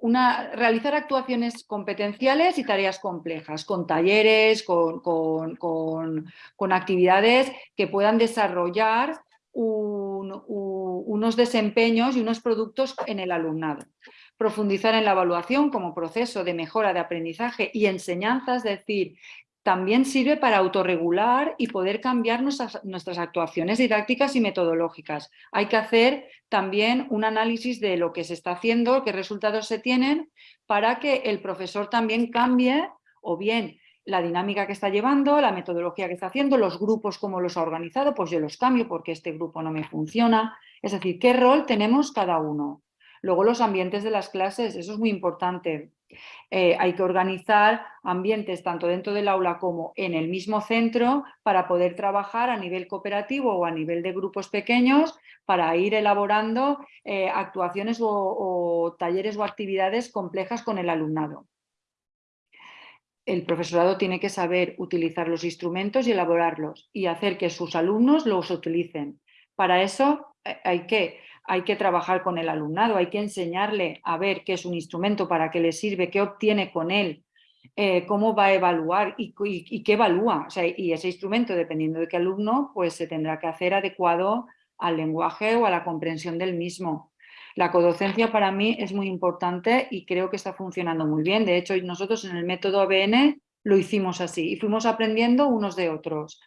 una, realizar actuaciones competenciales y tareas complejas, con talleres, con, con actividades que puedan desarrollar unos desempeños y unos productos en el alumnado. Profundizar en la evaluación como proceso de mejora de aprendizaje y enseñanza, es decir, también sirve para autorregular y poder cambiar nuestras, nuestras, actuaciones didácticas y metodológicas. Hay que hacer también un análisis de lo que se está haciendo, qué resultados se tienen, para que el profesor también cambie o bien la dinámica que está llevando, la metodología que está haciendo, los grupos, cómo los ha organizado, pues yo los cambio porque este grupo no me funciona. Es decir, qué rol tenemos cada uno. Luego los ambientes de las clases, eso es muy importante. Eh, hay que organizar ambientes tanto dentro del aula como en el mismo centro para poder trabajar a nivel cooperativo o a nivel de grupos pequeños para ir elaborando eh, actuaciones o talleres o actividades complejas con el alumnado el profesorado tiene que saber utilizar los instrumentos y elaborarlos y hacer que sus alumnos los utilicen. Para eso eh, hay que, hay que trabajar con el alumnado, hay que enseñarle a ver qué es un instrumento, para qué le sirve, qué obtiene con él, eh, cómo va a evaluar y, qué evalúa. y ese instrumento, dependiendo de qué alumno, pues se tendrá que hacer adecuado al lenguaje o a la comprensión del mismo. La codocencia para mí es muy importante y creo que está funcionando muy bien. De hecho, nosotros en el método ABN lo hicimos así y fuimos aprendiendo unos de otros.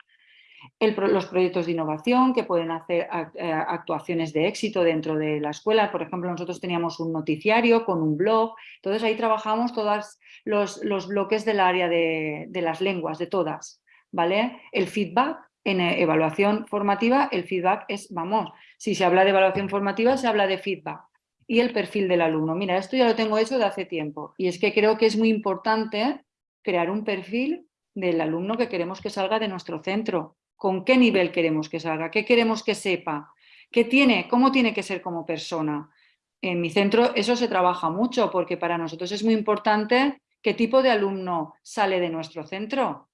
Los proyectos de innovación que pueden hacer eh, actuaciones de éxito dentro de la escuela. Por ejemplo, nosotros teníamos un noticiario con un blog. Entonces ahí trabajamos todos los, los, bloques del área de, de las lenguas, de todas. ¿vale? El feedback, en eh, evaluación formativa, el feedback es, vamos, si se habla de evaluación formativa, se habla de feedback y el perfil del alumno. Mira, esto ya lo tengo hecho de hace tiempo y es que creo que es muy importante crear un perfil del alumno que queremos que salga de nuestro centro. ¿Con qué nivel queremos que salga? ¿Qué queremos que sepa? ¿Qué tiene? ¿Cómo tiene que ser como persona? En mi centro eso se trabaja mucho porque para nosotros es muy importante qué tipo de alumno sale de nuestro centro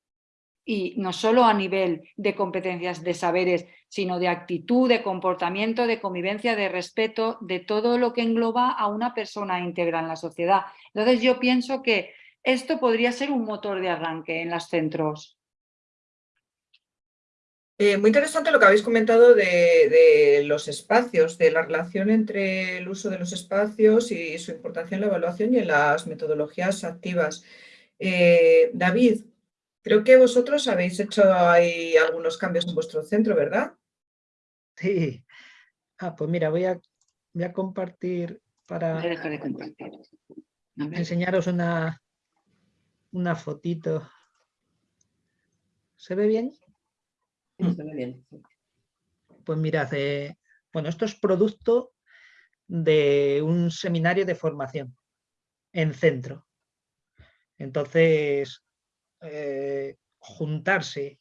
y no solo a nivel de competencias, de saberes, sino de actitud, de comportamiento, de convivencia, de respeto, de todo lo que engloba a una persona íntegra en la sociedad. Entonces yo pienso que esto podría ser un motor de arranque en los centros. Eh, muy interesante lo que habéis comentado de, los espacios, de la relación entre el uso de los espacios y su importancia en la evaluación y en las metodologías activas. Eh, David, Creo que vosotros habéis hecho ahí algunos cambios en vuestro centro, ¿verdad? Sí. Ah, pues mira, voy a, voy a compartir para enseñaros una, una fotito. ¿Se ve bien? Bien. Pues mirad, eh, bueno, esto es producto de un seminario de formación en centro. Entonces, eh, juntarse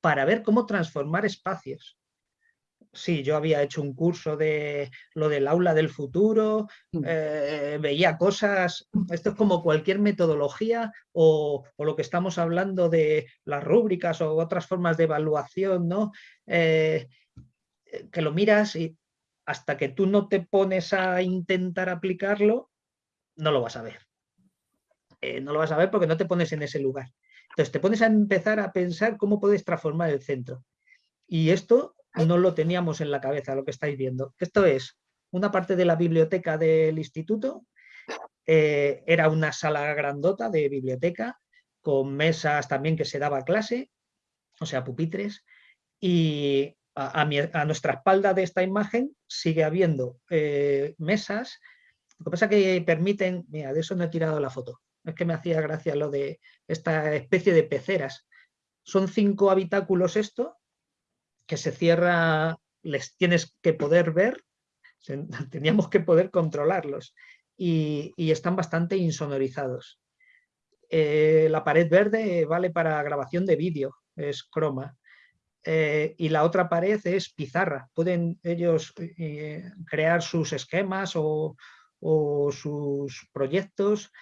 para ver cómo transformar espacios. Sí, yo había hecho un curso de lo del aula del futuro, Mm. eh, veía cosas, esto es como cualquier metodología o, o lo que estamos hablando de las rúbricas o otras formas de evaluación, ¿no? Eh, que lo miras y hasta que tú no te pones a intentar aplicarlo, no lo vas a ver. Eh, no lo vas a ver porque no te pones en ese lugar. Entonces te pones a empezar a pensar cómo puedes transformar el centro. Y esto no lo teníamos en la cabeza, lo que estáis viendo. Esto es una parte de la biblioteca del instituto, eh, era una sala grandota de biblioteca, con mesas también que se daba clase, o sea, pupitres, y a, mi- a nuestra espalda de esta imagen sigue habiendo eh, mesas, lo que pasa que permiten, mira, de eso no he tirado la foto, es que me hacía gracia lo de esta especie de peceras. Son cinco habitáculos esto, que se cierra, les tienes que poder ver, teníamos que poder controlarlos y, están bastante insonorizados. Eh, la pared verde vale para grabación de vídeo, es croma. Eh, y la otra pared es pizarra. Pueden ellos eh, crear sus esquemas o, o sus proyectos.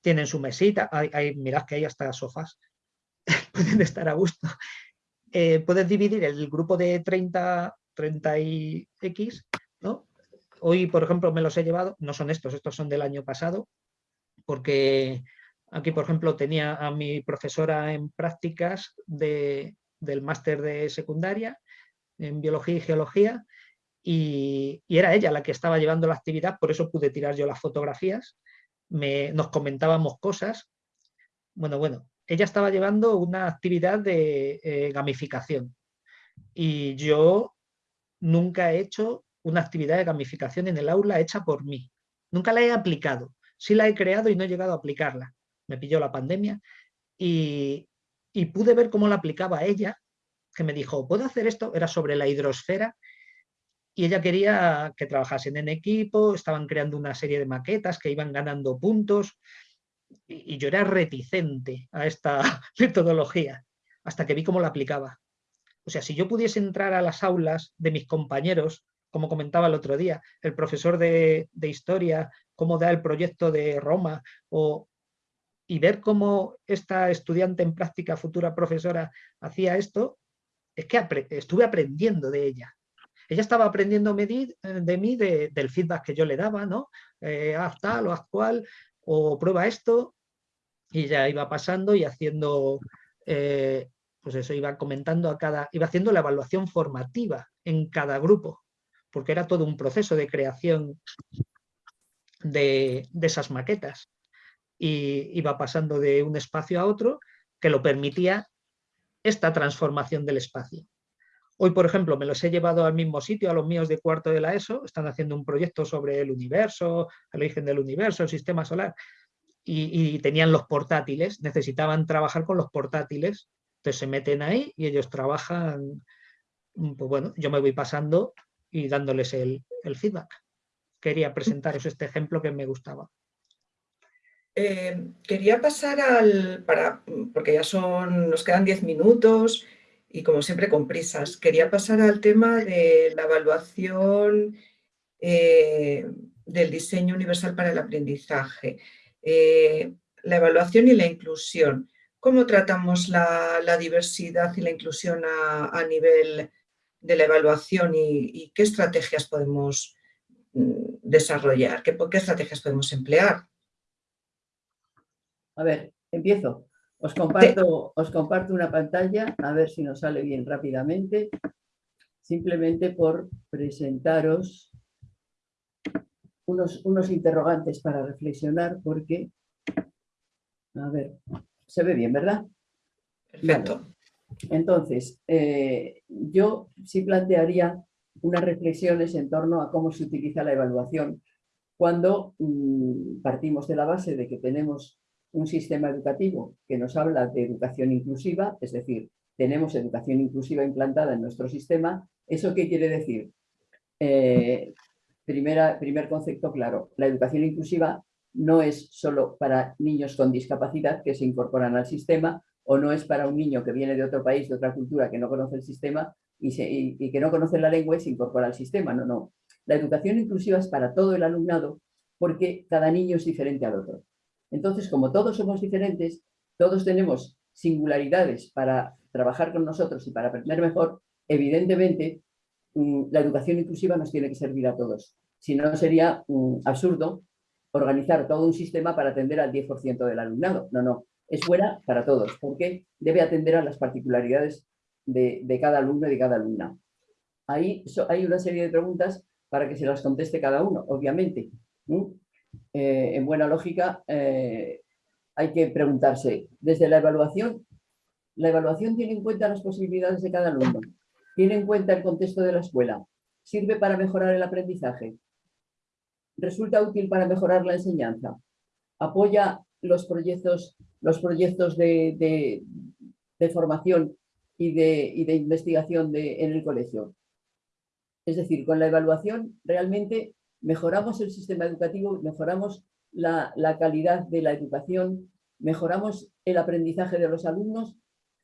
Tienen su mesita. Hay- mirad que hay hasta sofás. Pueden estar a gusto. Eh, puedes dividir el grupo de 30, 30 y X, ¿no? Hoy, por ejemplo, me los he llevado, no son estos, estos son del año pasado, porque aquí, por ejemplo, tenía a mi profesora en prácticas de, del máster de secundaria en biología y geología, y, y era ella la que estaba llevando la actividad, por eso pude tirar yo las fotografías, me, nos comentábamos cosas. Bueno, bueno, ella estaba llevando una actividad de eh, gamificación y yo nunca he hecho una actividad de gamificación en el aula hecha por mí. Nunca la he aplicado. Sí la he creado y no he llegado a aplicarla. Me pilló la pandemia y, y pude ver cómo la aplicaba ella, que me dijo, ¿puedo hacer esto? Era sobre la hidrosfera y ella quería que trabajasen en equipo, estaban creando una serie de maquetas que iban ganando puntos y, yo era reticente a esta metodología hasta que vi cómo la aplicaba. O sea, si yo pudiese entrar a las aulas de mis compañeros, como comentaba el otro día, el profesor de, de historia, cómo da el proyecto de Roma, o, y ver cómo esta estudiante en práctica, futura profesora, hacía esto, es que estuve aprendiendo de ella. Ella estaba aprendiendo de mí de, del feedback que yo le daba, ¿no? Eh, haz tal o haz cual, o prueba esto, y ella iba pasando y haciendo, eh, pues eso, iba comentando a cada, iba haciendo la evaluación formativa en cada grupo, porque era todo un proceso de creación de, de esas maquetas. Y iba pasando de un espacio a otro que lo permitía esta transformación del espacio. Hoy, por ejemplo, me los he llevado al mismo sitio, a los míos de cuarto de la ESO, están haciendo un proyecto sobre el universo, el origen del universo, el sistema solar, y, tenían los portátiles, necesitaban trabajar con los portátiles, entonces se meten ahí y ellos trabajan, pues bueno, yo me voy pasando y dándoles el, el feedback. Quería presentaros este ejemplo que me gustaba. Eh, quería pasar al, para, porque ya son, nos quedan 10 minutos y como siempre con prisas, quería pasar al tema de la evaluación eh, del diseño universal para el aprendizaje. Eh, la evaluación y la inclusión. ¿Cómo tratamos la, diversidad y la inclusión a, nivel de la evaluación y, qué estrategias podemos mm, desarrollar? ¿Qué, ¿Qué estrategias podemos emplear? A ver, empiezo. Os comparto, os comparto una pantalla, a ver si nos sale bien rápidamente, simplemente por presentaros unos, unos interrogantes para reflexionar, porque, a ver, se ve bien, ¿verdad? Perfecto. Vale. Entonces, eh, yo sí plantearía unas reflexiones en torno a cómo se utiliza la evaluación cuando mmm, partimos de la base de que tenemos un sistema educativo que nos habla de educación inclusiva, es decir, tenemos educación inclusiva implantada en nuestro sistema. ¿Eso qué quiere decir? Eh, primer concepto claro, la educación inclusiva no es solo para niños con discapacidad que se incorporan al sistema, o no es para un niño que viene de otro país, de otra cultura, que no conoce el sistema y, que no conoce la lengua y se incorpora al sistema. No, no. La educación inclusiva es para todo el alumnado porque cada niño es diferente al otro. Entonces, como todos somos diferentes, todos tenemos singularidades para trabajar con nosotros y para aprender mejor, evidentemente mm, la educación inclusiva nos tiene que servir a todos. Si no, sería mm, absurdo organizar todo un sistema para atender al 10% del alumnado. No, no, es buena para todos, porque debe atender a las particularidades de, cada alumno y de cada alumna. Ahí hay una serie de preguntas para que se las conteste cada uno, obviamente. Eh, en buena lógica, eh, hay que preguntarse, desde la evaluación, la evaluación tiene en cuenta las posibilidades de cada alumno, tiene en cuenta el contexto de la escuela, sirve para mejorar el aprendizaje, resulta útil para mejorar la enseñanza, apoya los proyectos, los proyectos de, formación y de, de investigación en el colegio. Es decir, con la evaluación realmente mejoramos el sistema educativo, mejoramos la, calidad de la educación, mejoramos el aprendizaje de los alumnos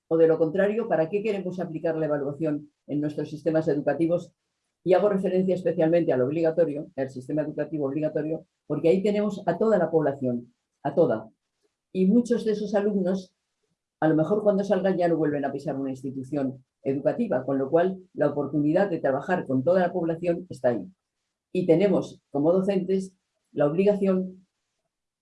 o de lo contrario, ¿para qué queremos aplicar la evaluación en nuestros sistemas educativos? Y hago referencia especialmente al obligatorio, al sistema educativo obligatorio, porque ahí tenemos a toda la población, a toda. Y muchos de esos alumnos, a lo mejor cuando salgan ya no vuelven a pisar una institución educativa, con lo cual la oportunidad de trabajar con toda la población está ahí. Y tenemos, como docentes, la obligación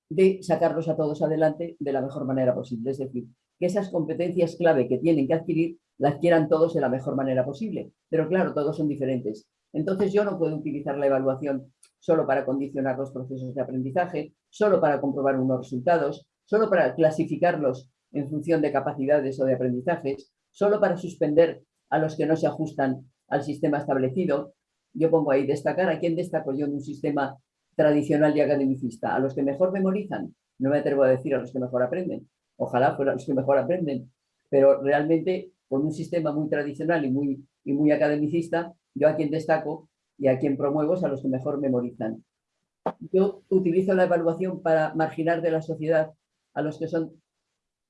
de sacarlos a todos adelante de la mejor manera posible. Es decir, que esas competencias clave que tienen que adquirir las quieran todos de la mejor manera posible. Pero claro, todos son diferentes. Entonces yo no puedo utilizar la evaluación solo para condicionar los procesos de aprendizaje, solo para comprobar unos resultados, solo para clasificarlos en función de capacidades o de aprendizajes, solo para suspender a los que no se ajustan al sistema establecido. Yo pongo ahí destacar a quién destaco yo en un sistema tradicional y academicista, a los que mejor memorizan, no me atrevo a decir a los que mejor aprenden, ojalá fueran los que mejor aprenden, pero realmente con un sistema muy tradicional y muy, y muy academicista, yo a quien destaco y a quien promuevo es a los que mejor memorizan. Yo utilizo la evaluación para marginar de la sociedad a los que son,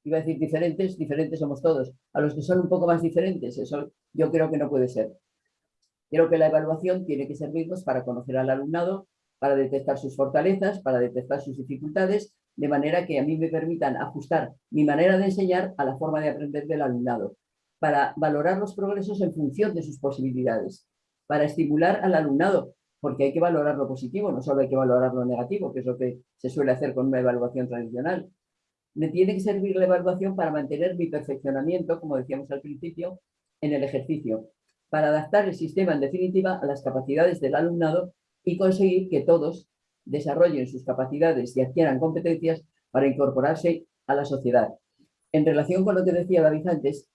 iba a decir diferentes, diferentes somos todos, a los que son un poco más diferentes, eso yo creo que no puede ser. Creo que la evaluación tiene que servirnos para conocer al alumnado, para detectar sus fortalezas, para detectar sus dificultades, de manera que a mí me permitan ajustar mi manera de enseñar a la forma de aprender del alumnado, para valorar los progresos en función de sus posibilidades, para estimular al alumnado, porque hay que valorar lo positivo, no solo hay que valorar lo negativo, que es lo que se suele hacer con una evaluación tradicional. Me tiene que servir la evaluación para mantener mi perfeccionamiento, como decíamos al principio, en el ejercicio, para adaptar el sistema, en definitiva, a las capacidades del alumnado y conseguir que todos desarrollen sus capacidades y adquieran competencias para incorporarse a la sociedad. En relación con lo que decía David antes,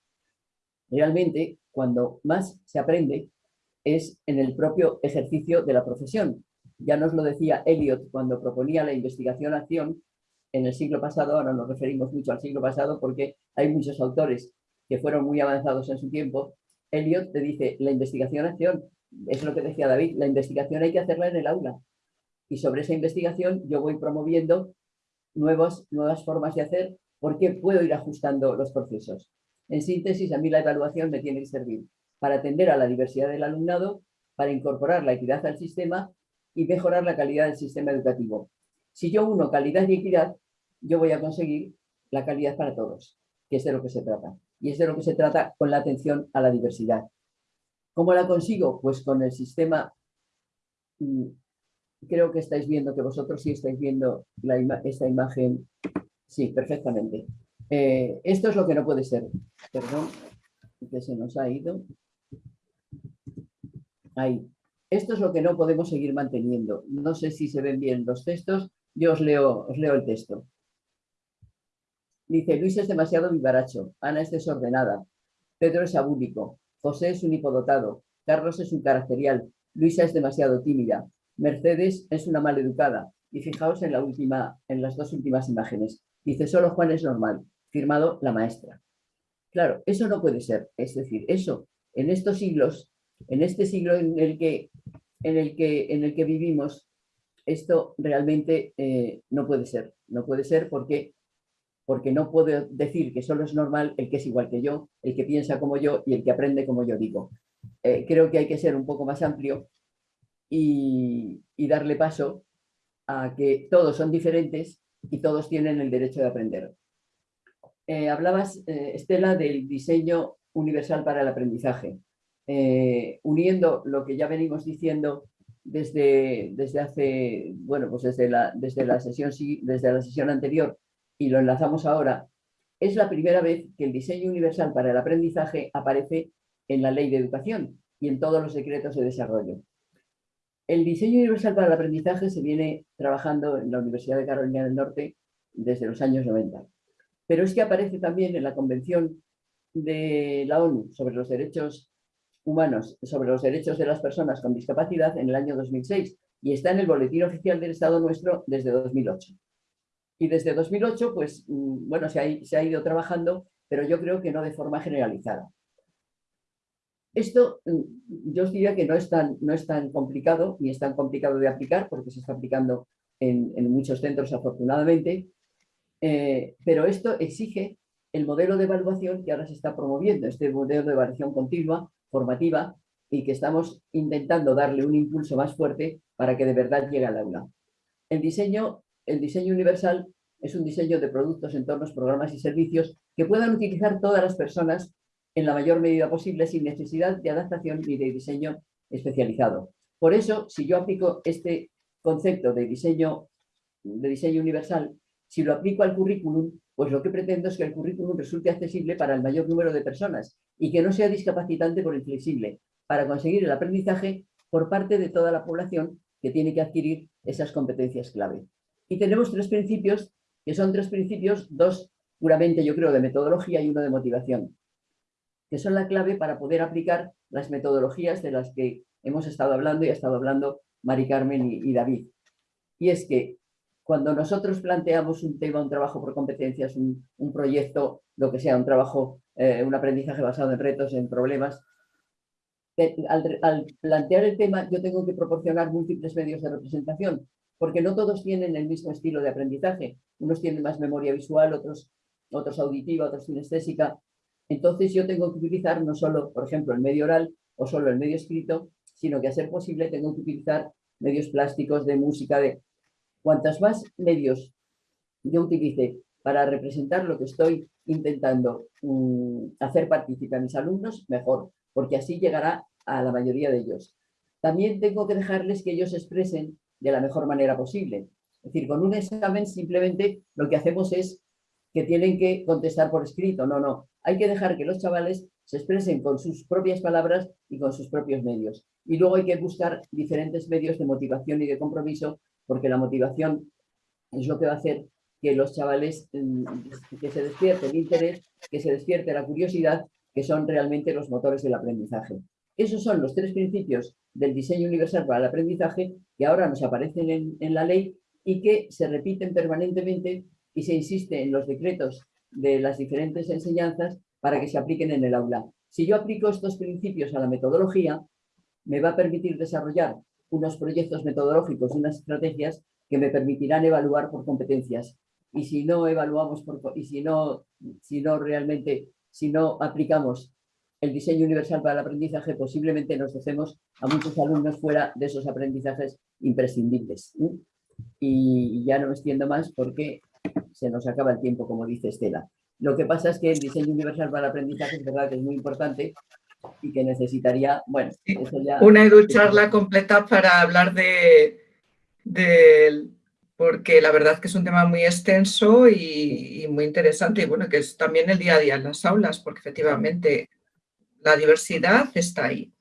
realmente cuando más se aprende es en el propio ejercicio de la profesión. Ya nos lo decía Eliot cuando proponía la investigación-acción en el siglo pasado, ahora nos referimos mucho al siglo pasado porque hay muchos autores que fueron muy avanzados en su tiempo. Eliot te dice, la investigación-acción es lo que decía David, la investigación hay que hacerla en el aula. Y sobre esa investigación yo voy promoviendo nuevas formas de hacer porque puedo ir ajustando los procesos. En síntesis, a mí la evaluación me tiene que servir para atender a la diversidad del alumnado, para incorporar la equidad al sistema y mejorar la calidad del sistema educativo. Si yo uno calidad y equidad, yo voy a conseguir la calidad para todos, que es de lo que se trata. Y es de lo que se trata con la atención a la diversidad. ¿Cómo la consigo? Pues con el sistema, mm, creo que estáis viendo, que vosotros sí estáis viendo esta imagen, sí, perfectamente. Eh, esto es lo que no puede ser, perdón, que se nos ha ido. Ahí. Esto es lo que no podemos seguir manteniendo. No sé si se ven bien los textos, yo os leo, os leo el texto. Dice, Luis es demasiado vivaracho, Ana es desordenada, Pedro es abúlico, José es un hipodotado, Carlos es un caracterial, Luisa es demasiado tímida, Mercedes es una maleducada. Y fijaos en, la última, en las dos últimas imágenes. Dice, solo Juan es normal, firmado la maestra. Claro, eso no puede ser. Es decir, eso, en estos siglos, en este siglo en el que, en el que, en el que vivimos, esto realmente eh, no puede ser. No puede ser porque porque no puedo decir que solo es normal el que es igual que yo, el que piensa como yo y el que aprende como yo digo. Eh, creo que hay que ser un poco más amplio y, darle paso a que todos son diferentes y todos tienen el derecho de aprender. Eh, hablabas, eh, Estela, del diseño universal para el aprendizaje. uniendo lo que ya venimos diciendo desde, desde hace, bueno, pues desde la, desde, la sesión, desde la sesión anterior y lo enlazamos ahora, es la primera vez que el diseño universal para el aprendizaje aparece en la ley de educación y en todos los decretos de desarrollo. El diseño universal para el aprendizaje se viene trabajando en la Universidad de Carolina del Norte desde los años 90. Pero es que aparece también en la Convención de la ONU sobre los derechos humanos, sobre los derechos de las personas con discapacidad en el año 2006 y está en el Boletín Oficial del Estado nuestro desde 2008. Y desde 2008, pues, mm, bueno, se ha, ido trabajando, pero yo creo que no de forma generalizada. Esto mm, yo os diría que no es, tan, no es tan complicado, ni es tan complicado de aplicar, porque se está aplicando en, muchos centros afortunadamente, eh, pero esto exige el modelo de evaluación que ahora se está promoviendo, este modelo de evaluación continua, formativa, y que estamos intentando darle un impulso más fuerte para que de verdad llegue al aula. El diseño, el diseño universal es un diseño de productos, entornos, programas y servicios que puedan utilizar todas las personas en la mayor medida posible sin necesidad de adaptación ni de diseño especializado. Por eso, si yo aplico este concepto de diseño, de diseño universal, si lo aplico al currículum, pues lo que pretendo es que el currículum resulte accesible para el mayor número de personas y que no sea discapacitante por inflexible, para conseguir el aprendizaje por parte de toda la población que tiene que adquirir esas competencias clave. Y tenemos tres principios, que son tres principios, dos puramente yo creo de metodología y uno de motivación que son la clave para poder aplicar las metodologías de las que hemos estado hablando y ha estado hablando Mari Carmen y, David. Y es que cuando nosotros planteamos un tema, un trabajo por competencias, un, proyecto, lo que sea, un trabajo, eh, un aprendizaje basado en retos, en problemas, eh, al, al, plantear el tema yo tengo que proporcionar múltiples medios de representación, porque no todos tienen el mismo estilo de aprendizaje. Unos tienen más memoria visual, otros, otros auditiva, otros kinestésica, entonces yo tengo que utilizar no solo, por ejemplo, el medio oral o solo el medio escrito, sino que a ser posible tengo que utilizar medios plásticos, de música, de... Cuantos más medios yo utilice para representar lo que estoy intentando mm, hacer participar a mis alumnos, mejor, porque así llegará a la mayoría de ellos. También tengo que dejarles que ellos expresen de la mejor manera posible. Es decir, con un examen simplemente lo que hacemos es que tienen que contestar por escrito. No, no. Hay que dejar que los chavales se expresen con sus propias palabras y con sus propios medios. Y luego hay que buscar diferentes medios de motivación y de compromiso, porque la motivación es lo que va a hacer que los chavales, mm, que se despierte el interés, que se despierte la curiosidad, que son realmente los motores del aprendizaje. Esos son los tres principios del diseño universal para el aprendizaje que ahora nos aparecen en, la ley y que se repiten permanentemente y se insiste en los decretos de las diferentes enseñanzas para que se apliquen en el aula. Si yo aplico estos principios a la metodología, me va a permitir desarrollar unos proyectos metodológicos, unas estrategias que me permitirán evaluar por competencias. Y si no evaluamos por, y si no, si no realmente, si no aplicamos el diseño universal para el aprendizaje, posiblemente nos dejemos a muchos alumnos fuera de esos aprendizajes imprescindibles. Y ya no me extiendo más porque se nos acaba el tiempo, como dice Estela. Lo que pasa es que el diseño universal para el aprendizaje es verdad que es muy importante y que necesitaría, bueno, eso ya... Una educharla completa para hablar de, de, porque la verdad que es un tema muy extenso y, muy interesante y bueno, que es también el día a día en las aulas, porque efectivamente la diversidad está ahí.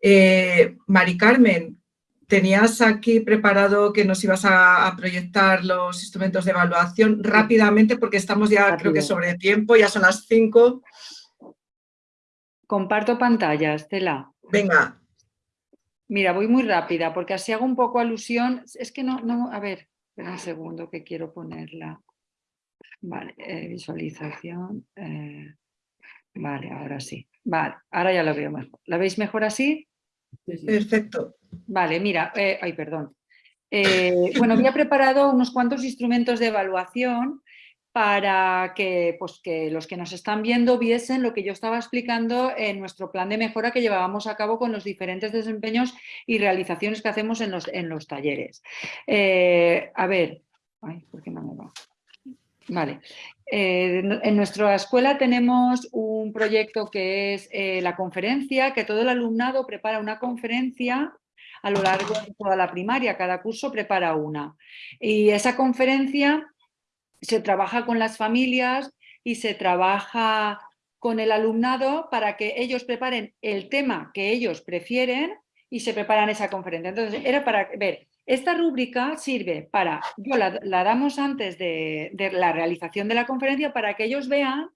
Eh, Mari Carmen, tenías aquí preparado que nos ibas a, proyectar los instrumentos de evaluación rápidamente porque estamos ya creo que sobre tiempo, ya son las cinco. Comparto pantalla, Estela. Venga. Mira, voy muy rápida porque así hago un poco alusión. Es que no, no, a ver, espera un segundo que quiero ponerla. Vale, eh, visualización. Eh, vale, ahora sí. Vale, ahora ya lo veo mejor. ¿La veis mejor así? Perfecto. Vale, mira, eh, ay, perdón. Eh, bueno, había preparado unos cuantos instrumentos de evaluación para que, pues, que los que nos están viendo viesen lo que yo estaba explicando en nuestro plan de mejora que llevábamos a cabo con los diferentes desempeños y realizaciones que hacemos en los, en los talleres. Eh, a ver, ay, ¿por qué no me va? Vale. Eh, en nuestra escuela tenemos un proyecto que es eh, la conferencia, que todo el alumnado prepara una conferencia a lo largo de toda la primaria, cada curso prepara una. Y esa conferencia se trabaja con las familias y se trabaja con el alumnado para que ellos preparen el tema que ellos prefieren y se preparan esa conferencia. Entonces, era para ver, esta rúbrica sirve para, yo la, damos antes de, la realización de la conferencia para que ellos vean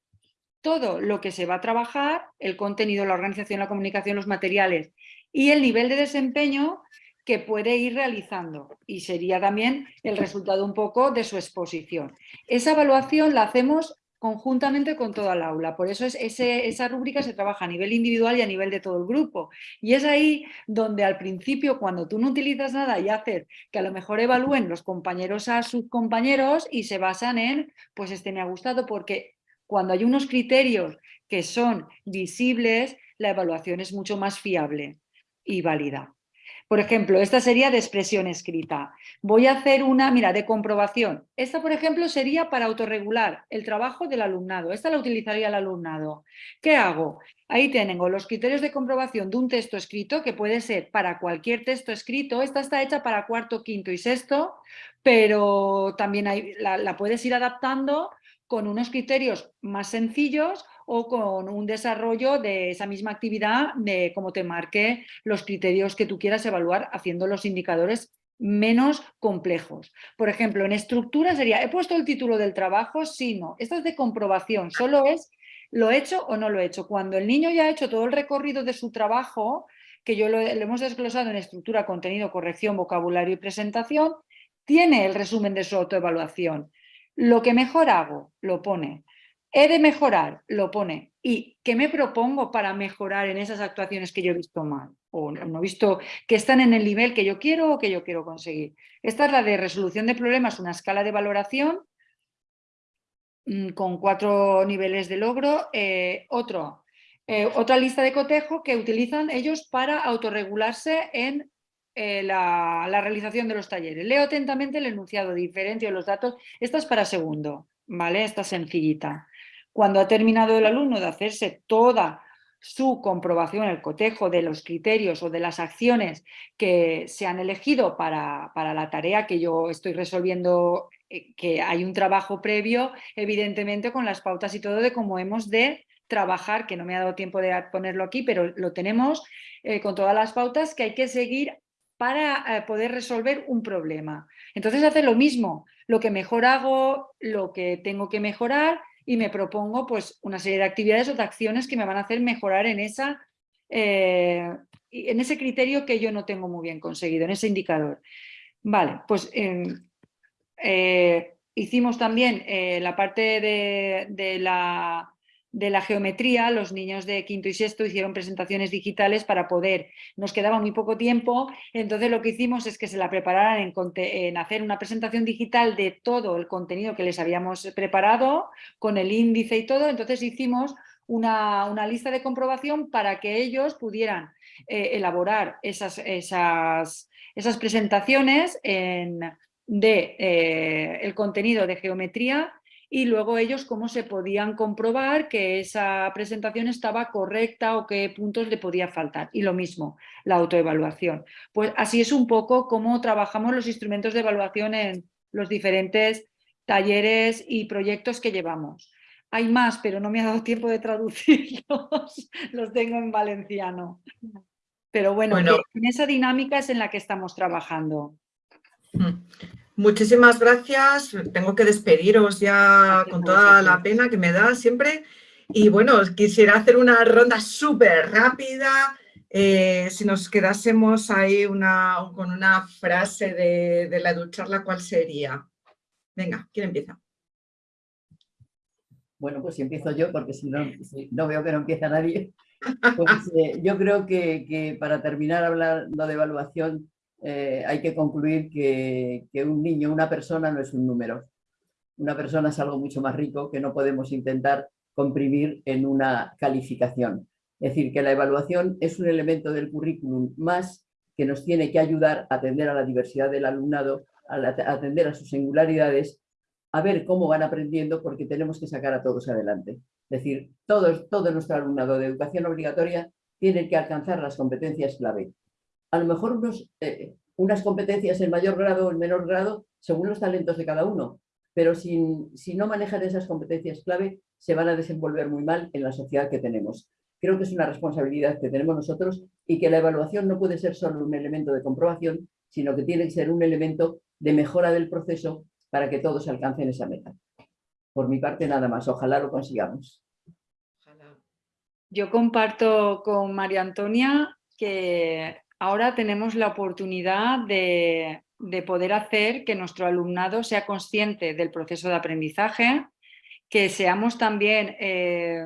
todo lo que se va a trabajar, el contenido, la organización, la comunicación, los materiales y el nivel de desempeño que puede ir realizando y sería también el resultado un poco de su exposición. Esa evaluación la hacemos conjuntamente con toda el aula, por eso es esa rúbrica se trabaja a nivel individual y a nivel de todo el grupo y es ahí donde al principio cuando tú no utilizas nada y haces que a lo mejor evalúen los compañeros a sus compañeros y se basan en pues este me ha gustado porque cuando hay unos criterios que son visibles la evaluación es mucho más fiable y válida. Por ejemplo, esta sería de expresión escrita. Voy a hacer una, mira, de comprobación. Esta, por ejemplo, sería para autorregular el trabajo del alumnado. Esta la utilizaría el alumnado. ¿Qué hago? Ahí tengo los criterios de comprobación de un texto escrito, que puede ser para cualquier texto escrito. Esta está hecha para cuarto, quinto y sexto, pero también la puedes ir adaptando con unos criterios más sencillos o con un desarrollo de esa misma actividad de cómo te marque los criterios que tú quieras evaluar haciendo los indicadores menos complejos. Por ejemplo, en estructura sería, ¿he puesto el título del trabajo? Sí, no. Esto es de comprobación, solo es ¿lo he hecho o no lo he hecho? Cuando el niño ya ha hecho todo el recorrido de su trabajo, que yo lo hemos desglosado en estructura, contenido, corrección, vocabulario y presentación, tiene el resumen de su autoevaluación. Lo que mejor hago, lo pone. He de mejorar, lo pone. ¿Y qué me propongo para mejorar en esas actuaciones que yo he visto mal? O no he visto que están en el nivel que yo quiero o que yo quiero conseguir. Esta es la de resolución de problemas, una escala de valoración mm, con cuatro niveles de logro. Eh, otro, eh, otra lista de cotejo que utilizan ellos para autorregularse en eh, la, realización de los talleres. Leo atentamente el enunciado diferente de los datos. Esta es para segundo, ¿vale? Esta sencillita. Cuando ha terminado el alumno de hacerse toda su comprobación, el cotejo de los criterios o de las acciones que se han elegido para, para la tarea que yo estoy resolviendo, eh, que hay un trabajo previo, evidentemente con las pautas y todo de cómo hemos de trabajar, que no me ha dado tiempo de ponerlo aquí, pero lo tenemos eh, con todas las pautas que hay que seguir para eh, poder resolver un problema. Entonces hace lo mismo, lo que mejor hago, lo que tengo que mejorar y me propongo pues una serie de actividades o de acciones que me van a hacer mejorar en, esa, eh, en ese criterio que yo no tengo muy bien conseguido, en ese indicador. Vale, pues em, eh, hicimos también eh, la parte de la de la geometría, los niños de quinto y sexto hicieron presentaciones digitales para poder, nos quedaba muy poco tiempo, entonces lo que hicimos es que se la prepararan en, hacer una presentación digital de todo el contenido que les habíamos preparado, con el índice y todo, entonces hicimos una, lista de comprobación para que ellos pudieran eh, elaborar esas, esas, esas presentaciones en, de eh, el contenido de geometría y luego ellos cómo se podían comprobar que esa presentación estaba correcta o qué puntos le podía faltar. Y lo mismo, la autoevaluación. Pues así es un poco cómo trabajamos los instrumentos de evaluación en los diferentes talleres y proyectos que llevamos. Hay más, pero no me ha dado tiempo de traducirlos, los tengo en valenciano. Pero bueno, bueno. en esa dinámica es en la que estamos trabajando. Muchísimas gracias. Tengo que despediros ya con toda la pena que me da siempre. Y bueno, quisiera hacer una ronda súper rápida. Eh, si nos quedásemos ahí una, con una frase de, de la educharla, ¿cuál sería? Venga, ¿quién empieza? Bueno, pues si empiezo yo, porque si no, no veo que no empieza nadie. Pues, eh, yo creo que, que, para terminar hablando de evaluación, eh, hay que concluir que, un niño, una persona no es un número. una persona es algo mucho más rico que no podemos intentar comprimir en una calificación. Es decir, que la evaluación es un elemento del currículum más que nos tiene que ayudar a atender a la diversidad del alumnado, a, atender a sus singularidades, a ver cómo van aprendiendo porque tenemos que sacar a todos adelante. Es decir, todo, todo nuestro alumnado de educación obligatoria tiene que alcanzar las competencias clave. A lo mejor unos, eh, unas competencias en mayor grado o en menor grado según los talentos de cada uno, pero si no manejan esas competencias clave se van a desenvolver muy mal en la sociedad que tenemos. Creo que es una responsabilidad que tenemos nosotros y que la evaluación no puede ser solo un elemento de comprobación, sino que tiene que ser un elemento de mejora del proceso para que todos alcancen esa meta. Por mi parte nada más, ojalá lo consigamos. Yo comparto con María Antonia que ahora tenemos la oportunidad de, de poder hacer que nuestro alumnado sea consciente del proceso de aprendizaje, que seamos también eh,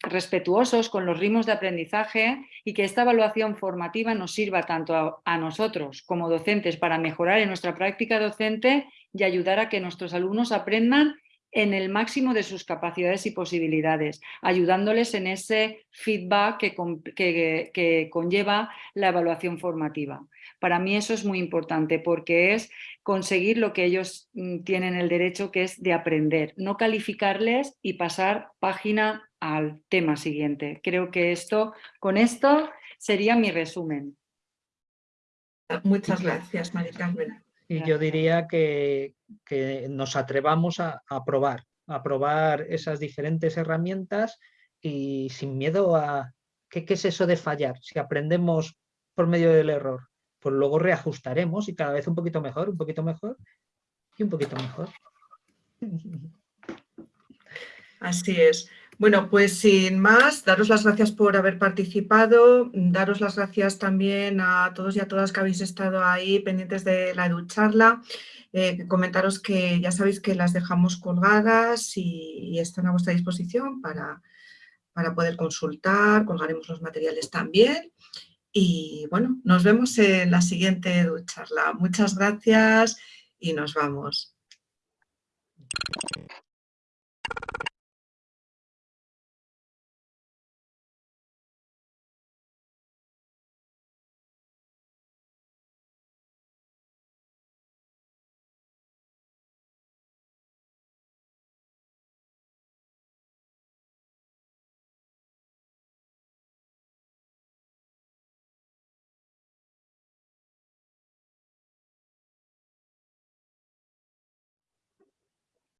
respetuosos con los ritmos de aprendizaje y que esta evaluación formativa nos sirva tanto a, nosotros como docentes para mejorar en nuestra práctica docente y ayudar a que nuestros alumnos aprendan en el máximo de sus capacidades y posibilidades, ayudándoles en ese feedback que conlleva la evaluación formativa. Para mí eso es muy importante porque es conseguir lo que ellos mm, tienen el derecho que es de aprender, no calificarles y pasar página al tema siguiente. Creo que esto, con esto sería mi resumen. Muchas gracias, María Carmen. Y yo diría que, nos atrevamos a, probar, a probar esas diferentes herramientas y sin miedo a... ¿Qué es eso de fallar? Si aprendemos por medio del error, pues luego reajustaremos y cada vez un poquito mejor, un poquito mejor y un poquito mejor. Así es. Bueno, pues sin más, daros las gracias por haber participado, daros las gracias también a todos y a todas que habéis estado ahí pendientes de la educharla, eh, comentaros que ya sabéis que las dejamos colgadas y, están a vuestra disposición para, para poder consultar, colgaremos los materiales también y bueno, nos vemos en la siguiente charla. Muchas gracias y nos vamos.